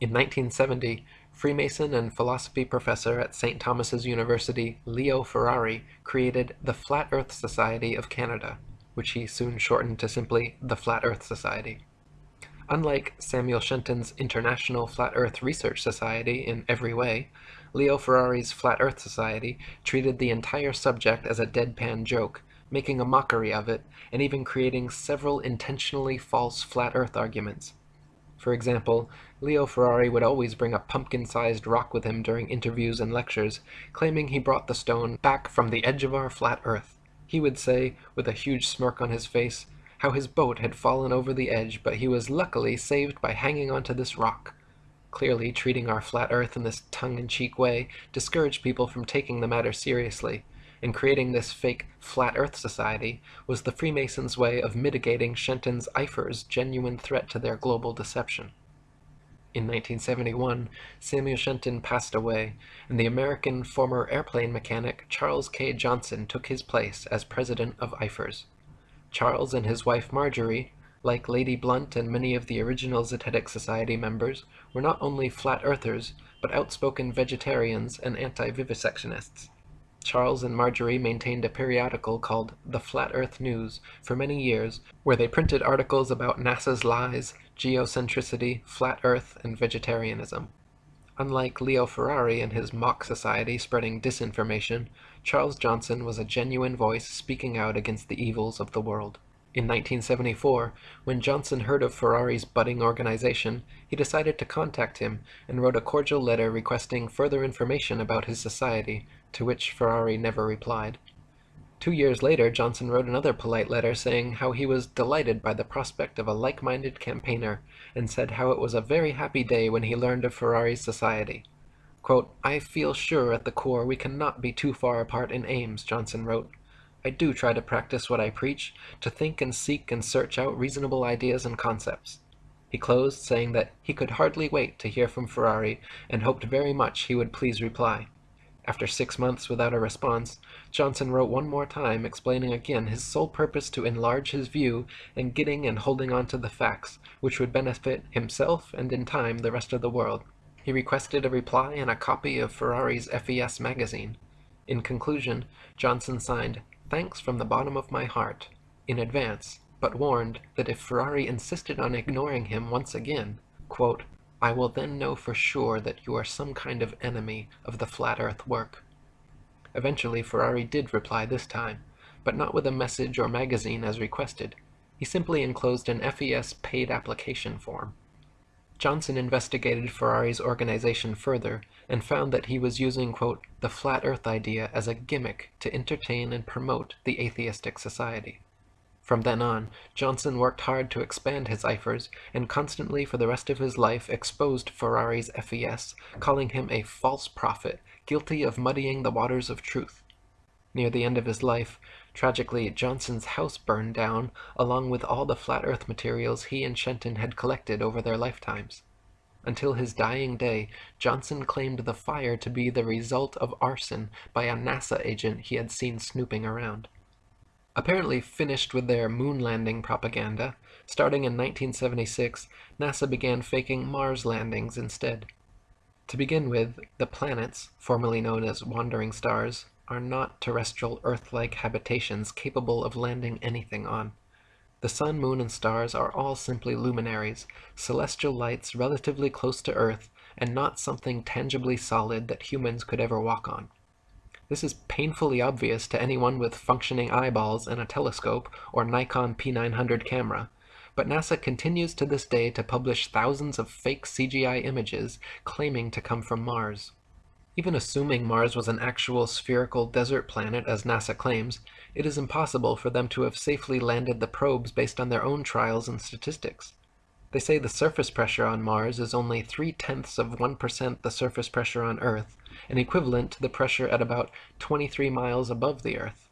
In 1970, Freemason and philosophy professor at St. Thomas's University Leo Ferrari created the Flat Earth Society of Canada, which he soon shortened to simply the Flat Earth Society. Unlike Samuel Shenton's International Flat Earth Research Society in every way, Leo Ferrari's Flat Earth Society treated the entire subject as a deadpan joke, making a mockery of it, and even creating several intentionally false flat Earth arguments. For example, Leo Ferrari would always bring a pumpkin-sized rock with him during interviews and lectures, claiming he brought the stone back from the edge of our flat earth. He would say, with a huge smirk on his face, how his boat had fallen over the edge, but he was luckily saved by hanging onto this rock. Clearly, treating our flat earth in this tongue-in-cheek way discouraged people from taking the matter seriously, and creating this fake flat earth society was the Freemasons' way of mitigating Shenton's IFERS' genuine threat to their global deception. In 1971, Samuel Shenton passed away, and the American former airplane mechanic Charles K. Johnson took his place as president of IFERS. Charles and his wife Marjorie, like Lady Blount and many of the original Zetetic Society members, were not only flat earthers, but outspoken vegetarians and anti-vivisectionists. Charles and Marjorie maintained a periodical called The Flat Earth News for many years, where they printed articles about NASA's lies, geocentricity, flat earth, and vegetarianism. Unlike Leo Ferrari and his mock society spreading disinformation, Charles Johnson was a genuine voice speaking out against the evils of the world. In 1974, when Johnson heard of Ferrari's budding organization, he decided to contact him and wrote a cordial letter requesting further information about his society, to which Ferrari never replied. Two years later, Johnson wrote another polite letter saying how he was delighted by the prospect of a like-minded campaigner, and said how it was a very happy day when he learned of Ferrari's society. Quote, I feel sure at the core we cannot be too far apart in aims, Johnson wrote. I do try to practice what I preach, to think and seek and search out reasonable ideas and concepts. He closed saying that he could hardly wait to hear from Ferrari and hoped very much he would please reply. After six months without a response, Johnson wrote one more time explaining again his sole purpose to enlarge his view and getting and holding on to the facts, which would benefit himself and in time the rest of the world. He requested a reply and a copy of Ferrari's FES magazine. In conclusion, Johnson signed, Thanks from the bottom of my heart, in advance, but warned that if Ferrari insisted on ignoring him once again, quote, I will then know for sure that you are some kind of enemy of the flat earth work. Eventually Ferrari did reply this time, but not with a message or magazine as requested. He simply enclosed an FES paid application form. Johnson investigated Ferrari's organization further and found that he was using, quote, the flat earth idea as a gimmick to entertain and promote the atheistic society. From then on, Johnson worked hard to expand his IFERS, and constantly for the rest of his life exposed Ferrari's FES, calling him a false prophet, guilty of muddying the waters of truth. Near the end of his life, tragically, Johnson's house burned down, along with all the flat earth materials he and Shenton had collected over their lifetimes. Until his dying day, Johnson claimed the fire to be the result of arson by a NASA agent he had seen snooping around. Apparently finished with their moon landing propaganda, starting in 1976, NASA began faking Mars landings instead. To begin with, the planets, formerly known as wandering stars, are not terrestrial Earth-like habitations capable of landing anything on. The sun, moon, and stars are all simply luminaries, celestial lights relatively close to Earth, and not something tangibly solid that humans could ever walk on. This is painfully obvious to anyone with functioning eyeballs and a telescope or Nikon P900 camera, but NASA continues to this day to publish thousands of fake CGI images claiming to come from Mars. Even assuming Mars was an actual spherical desert planet as NASA claims, it is impossible for them to have safely landed the probes based on their own trials and statistics. They say the surface pressure on Mars is only three-tenths of 1% the surface pressure on Earth, and equivalent to the pressure at about 23 miles above the Earth.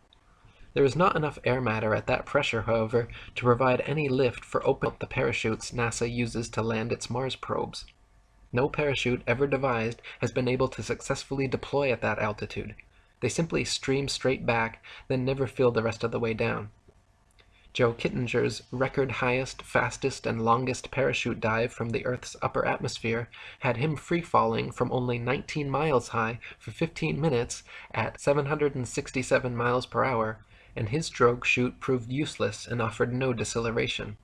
There is not enough air matter at that pressure, however, to provide any lift for opening the parachutes NASA uses to land its Mars probes. No parachute ever devised has been able to successfully deploy at that altitude. They simply stream straight back, then never fill the rest of the way down. Joe Kittinger's record highest, fastest, and longest parachute dive from the Earth's upper atmosphere had him free-falling from only 19 miles high for 15 minutes at 767 miles per hour, and his drogue chute proved useless and offered no deceleration.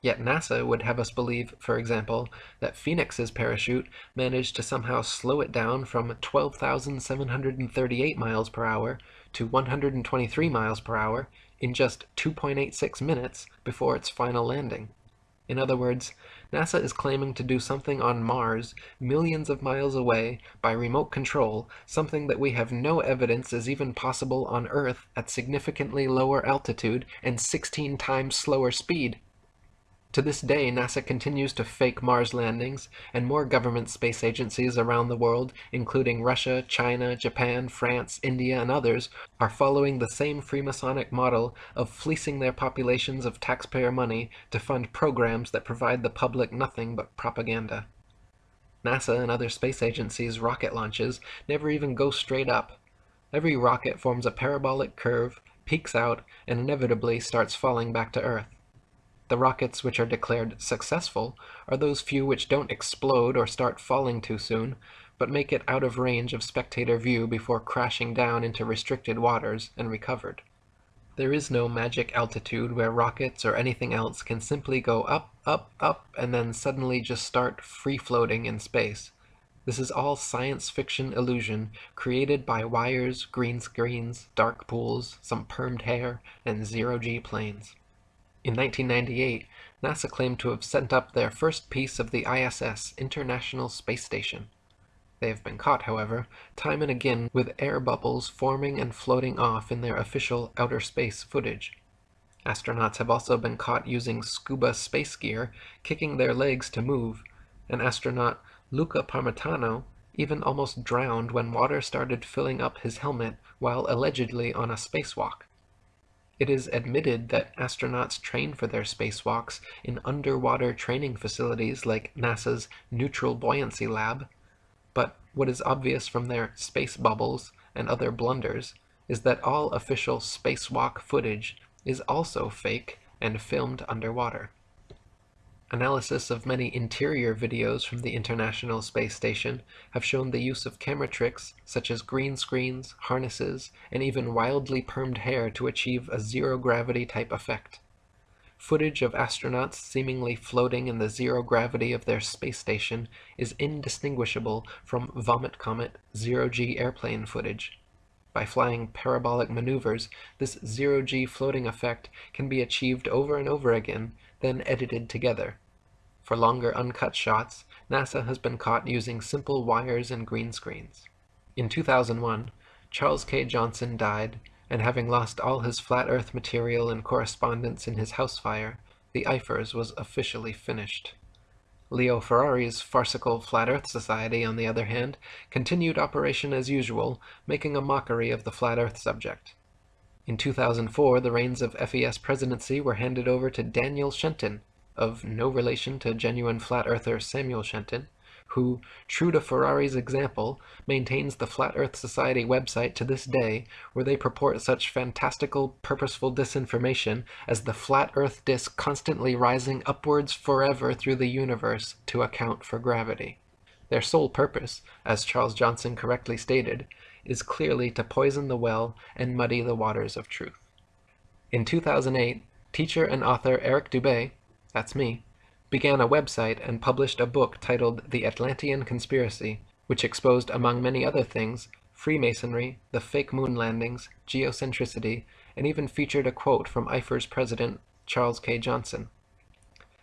Yet NASA would have us believe, for example, that Phoenix's parachute managed to somehow slow it down from 12,738 miles per hour to 123 miles per hour in just 2.86 minutes before its final landing. In other words, NASA is claiming to do something on Mars, millions of miles away, by remote control, something that we have no evidence is even possible on Earth at significantly lower altitude and 16 times slower speed. To this day, NASA continues to fake Mars landings, and more government space agencies around the world, including Russia, China, Japan, France, India, and others, are following the same Freemasonic model of fleecing their populations of taxpayer money to fund programs that provide the public nothing but propaganda. NASA and other space agencies' rocket launches never even go straight up. Every rocket forms a parabolic curve, peaks out, and inevitably starts falling back to Earth. The rockets which are declared successful are those few which don't explode or start falling too soon, but make it out of range of spectator view before crashing down into restricted waters and recovered. There is no magic altitude where rockets or anything else can simply go up, up, up, and then suddenly just start free-floating in space. This is all science fiction illusion created by wires, green screens, dark pools, some permed hair, and zero-G planes. In 1998, NASA claimed to have sent up their first piece of the ISS, International Space Station. They have been caught, however, time and again with air bubbles forming and floating off in their official outer space footage. Astronauts have also been caught using scuba space gear, kicking their legs to move, An astronaut Luca Parmitano even almost drowned when water started filling up his helmet while allegedly on a spacewalk. It is admitted that astronauts train for their spacewalks in underwater training facilities like NASA's Neutral Buoyancy Lab, but what is obvious from their space bubbles and other blunders is that all official spacewalk footage is also fake and filmed underwater. Analysis of many interior videos from the International Space Station have shown the use of camera tricks such as green screens, harnesses, and even wildly permed hair to achieve a zero-gravity type effect. Footage of astronauts seemingly floating in the zero gravity of their space station is indistinguishable from Vomit Comet zero-G airplane footage. By flying parabolic maneuvers, this zero-G floating effect can be achieved over and over again, then edited together. For longer uncut shots, NASA has been caught using simple wires and green screens. In 2001, Charles K. Johnson died, and having lost all his flat earth material and correspondence in his house fire, the IFERS was officially finished. Leo Ferrari's farcical Flat Earth Society, on the other hand, continued operation as usual, making a mockery of the Flat Earth subject. In 2004, the reins of FES presidency were handed over to Daniel Shenton, of no relation to genuine flat earther Samuel Shenton, who, true to Ferrari's example, maintains the Flat Earth Society website to this day, where they purport such fantastical, purposeful disinformation as the flat Earth disk constantly rising upwards forever through the universe to account for gravity. Their sole purpose, as Charles Johnson correctly stated, is clearly to poison the well and muddy the waters of truth. In 2008, teacher and author Eric Dubay that's me, began a website and published a book titled The Atlantean Conspiracy, which exposed, among many other things, Freemasonry, the fake moon landings, geocentricity, and even featured a quote from IFER's president, Charles K. Johnson.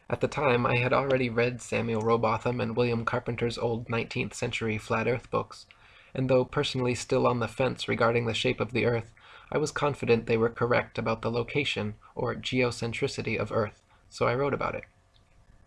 At the time, I had already read Samuel Rowbotham and William Carpenter's old 19th century flat earth books, and though personally still on the fence regarding the shape of the earth, I was confident they were correct about the location, or geocentricity, of Earth so I wrote about it.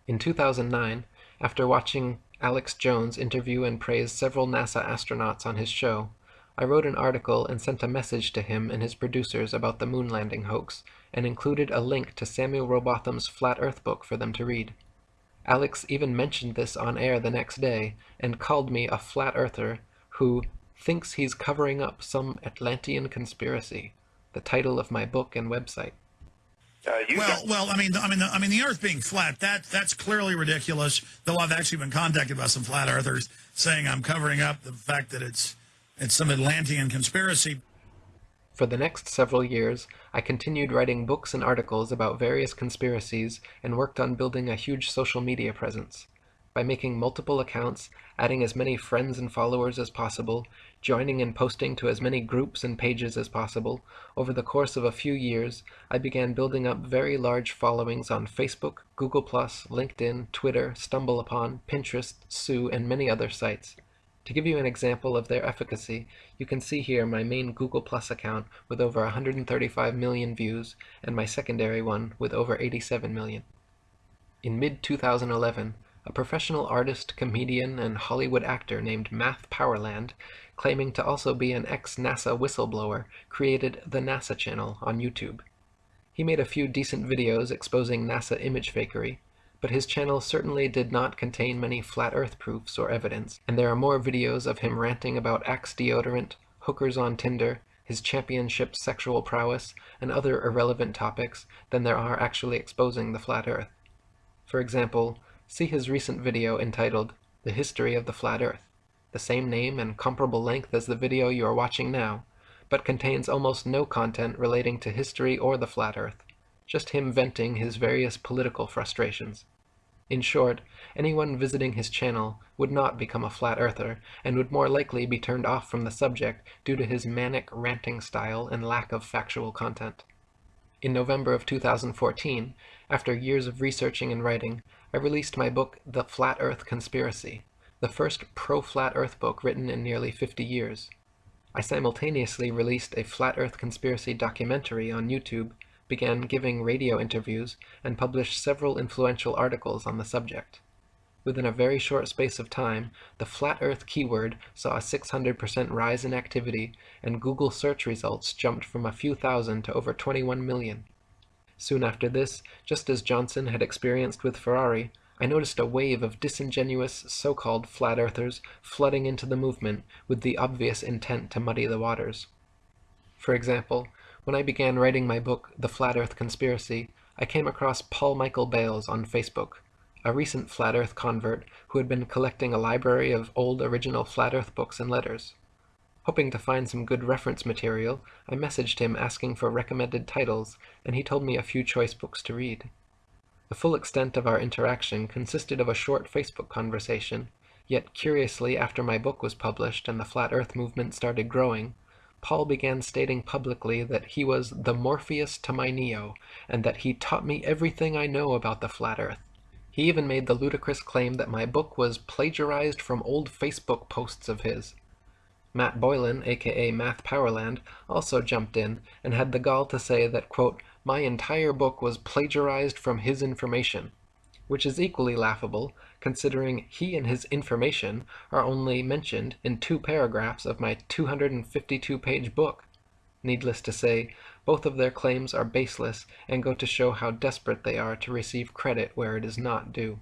In 2009, after watching Alex Jones interview and praise several NASA astronauts on his show, I wrote an article and sent a message to him and his producers about the moon landing hoax, and included a link to Samuel Rowbotham's Flat Earth book for them to read. Alex even mentioned this on air the next day, and called me a flat earther who thinks he's covering up some Atlantean conspiracy, the title of my book and website. Uh, well, well, I mean, I mean, the, I mean, the Earth being flat that that's clearly ridiculous. Though I've actually been contacted by some flat earthers saying I'm covering up the fact that it's it's some Atlantean conspiracy. For the next several years, I continued writing books and articles about various conspiracies and worked on building a huge social media presence. by making multiple accounts, adding as many friends and followers as possible, joining and posting to as many groups and pages as possible, over the course of a few years, I began building up very large followings on Facebook, Google+, LinkedIn, Twitter, StumbleUpon, Pinterest, Tsu, and many other sites. To give you an example of their efficacy, you can see here my main Google Plus account with over 135 million views and my secondary one with over 87 million. In mid-2011, a professional artist, comedian, and Hollywood actor named Matt Powerland, claiming to also be an ex-NASA whistleblower, created the NASA channel on YouTube. He made a few decent videos exposing NASA image fakery, but his channel certainly did not contain many flat earth proofs or evidence, and there are more videos of him ranting about Axe deodorant, hookers on Tinder, his championship sexual prowess, and other irrelevant topics than there are actually exposing the flat earth. For example, see his recent video entitled The History of the Flat Earth, the same name and comparable length as the video you are watching now, but contains almost no content relating to history or the flat earth, just him venting his various political frustrations. In short, anyone visiting his channel would not become a flat earther, and would more likely be turned off from the subject due to his manic ranting style and lack of factual content. In November of 2014, after years of researching and writing, I released my book The Flat Earth Conspiracy, the first pro-flat Earth book written in nearly 50 years. I simultaneously released a flat Earth conspiracy documentary on YouTube, began giving radio interviews, and published several influential articles on the subject. Within a very short space of time, the flat Earth keyword saw a 600% rise in activity, and Google search results jumped from a few thousand to over 21 million. Soon after this, just as Johnson had experienced with Ferrari, I noticed a wave of disingenuous so-called flat earthers flooding into the movement with the obvious intent to muddy the waters. For example, when I began writing my book, The Flat Earth Conspiracy, I came across Paul Michael Bales on Facebook, a recent flat earth convert who had been collecting a library of old original flat earth books and letters. Hoping to find some good reference material, I messaged him asking for recommended titles, and he told me a few choice books to read. The full extent of our interaction consisted of a short Facebook conversation, yet curiously after my book was published and the Flat Earth movement started growing, Paul began stating publicly that he was the Morpheus to my Neo, and that he taught me everything I know about the Flat Earth. He even made the ludicrous claim that my book was plagiarized from old Facebook posts of his. Matt Boylan, aka Math Powerland, also jumped in and had the gall to say that, quote, my entire book was plagiarized from his information, which is equally laughable considering he and his information are only mentioned in two paragraphs of my 252-page book. Needless to say, both of their claims are baseless and go to show how desperate they are to receive credit where it is not due.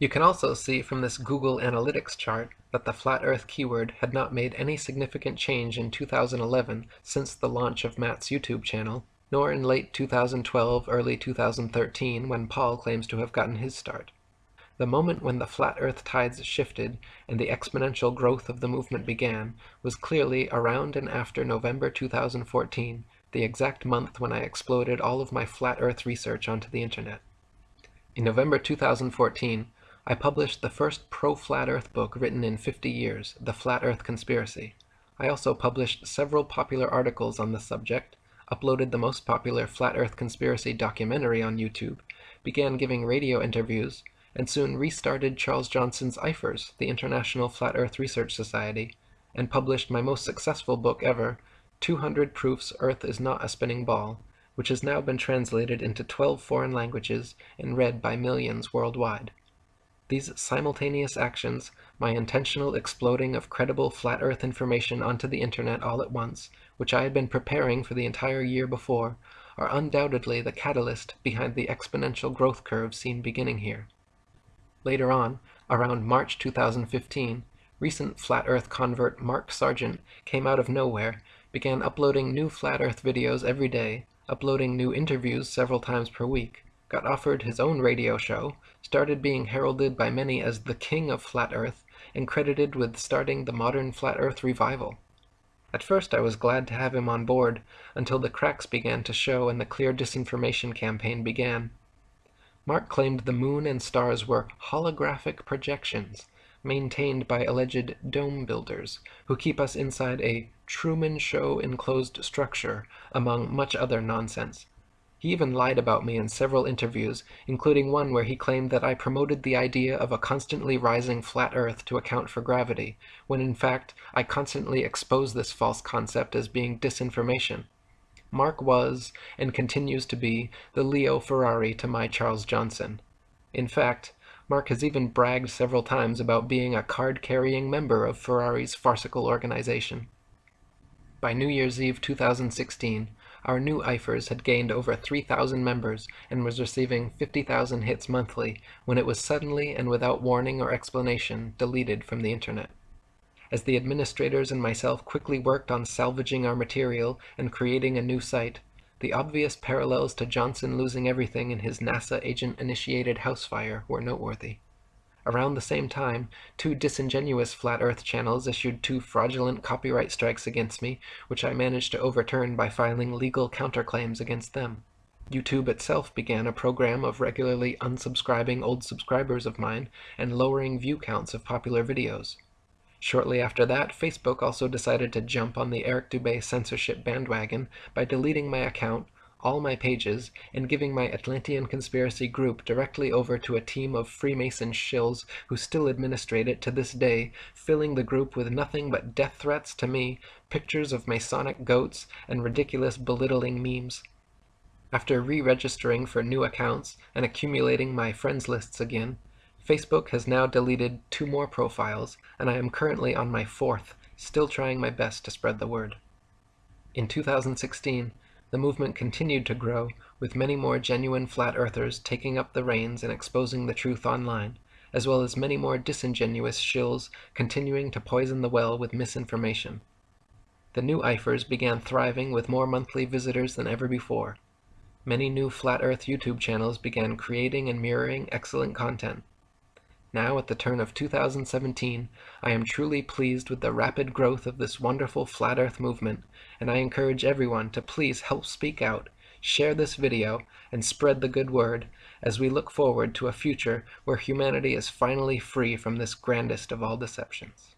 You can also see from this Google Analytics chart that the flat earth keyword had not made any significant change in 2011 since the launch of Matt's YouTube channel, nor in late 2012, early 2013 when Paul claims to have gotten his start. The moment when the flat earth tides shifted and the exponential growth of the movement began was clearly around and after November 2014, the exact month when I exploded all of my flat earth research onto the internet. In November 2014, I published the first pro-flat earth book written in 50 years, The Flat Earth Conspiracy. I also published several popular articles on the subject, uploaded the most popular Flat Earth Conspiracy documentary on YouTube, began giving radio interviews, and soon restarted Charles Johnson's IFERS, the International Flat Earth Research Society, and published my most successful book ever, 200 Proofs Earth is Not a Spinning Ball, which has now been translated into 12 foreign languages and read by millions worldwide. These simultaneous actions, my intentional exploding of credible flat earth information onto the internet all at once, which I had been preparing for the entire year before, are undoubtedly the catalyst behind the exponential growth curve seen beginning here. Later on, around March 2015, recent Flat Earth convert Mark Sargent came out of nowhere, began uploading new Flat Earth videos every day, uploading new interviews several times per week, got offered his own radio show, started being heralded by many as the king of Flat Earth, and credited with starting the modern Flat Earth revival. At first I was glad to have him on board, until the cracks began to show and the clear disinformation campaign began. Mark claimed the moon and stars were holographic projections maintained by alleged dome builders who keep us inside a Truman Show enclosed structure, among much other nonsense. He even lied about me in several interviews, including one where he claimed that I promoted the idea of a constantly rising flat Earth to account for gravity, when in fact I constantly expose this false concept as being disinformation. Mark was, and continues to be, the Leo Ferrari to my Charles Johnson. In fact, Mark has even bragged several times about being a card-carrying member of Ferrari's farcical organization. By New Year's Eve 2016, our new IFERS had gained over 3,000 members and was receiving 50,000 hits monthly when it was suddenly and without warning or explanation deleted from the internet. As the administrators and myself quickly worked on salvaging our material and creating a new site, the obvious parallels to Johnson losing everything in his NASA agent-initiated house fire were noteworthy. Around the same time, two disingenuous Flat Earth channels issued two fraudulent copyright strikes against me, which I managed to overturn by filing legal counterclaims against them. YouTube itself began a program of regularly unsubscribing old subscribers of mine and lowering view counts of popular videos. Shortly after that, Facebook also decided to jump on the Eric Dubay censorship bandwagon by deleting my account, all my pages, and giving my Atlantean Conspiracy group directly over to a team of Freemason shills who still administrate it to this day, filling the group with nothing but death threats to me, pictures of Masonic goats, and ridiculous belittling memes. After re-registering for new accounts and accumulating my friends lists again, Facebook has now deleted two more profiles, and I am currently on my fourth, still trying my best to spread the word. In 2016, the movement continued to grow, with many more genuine flat earthers taking up the reins and exposing the truth online, as well as many more disingenuous shills continuing to poison the well with misinformation. The new IFERS began thriving with more monthly visitors than ever before. Many new Flat Earth YouTube channels began creating and mirroring excellent content. Now, at the turn of 2017, I am truly pleased with the rapid growth of this wonderful Flat Earth movement, and I encourage everyone to please help speak out, share this video, and spread the good word as we look forward to a future where humanity is finally free from this grandest of all deceptions.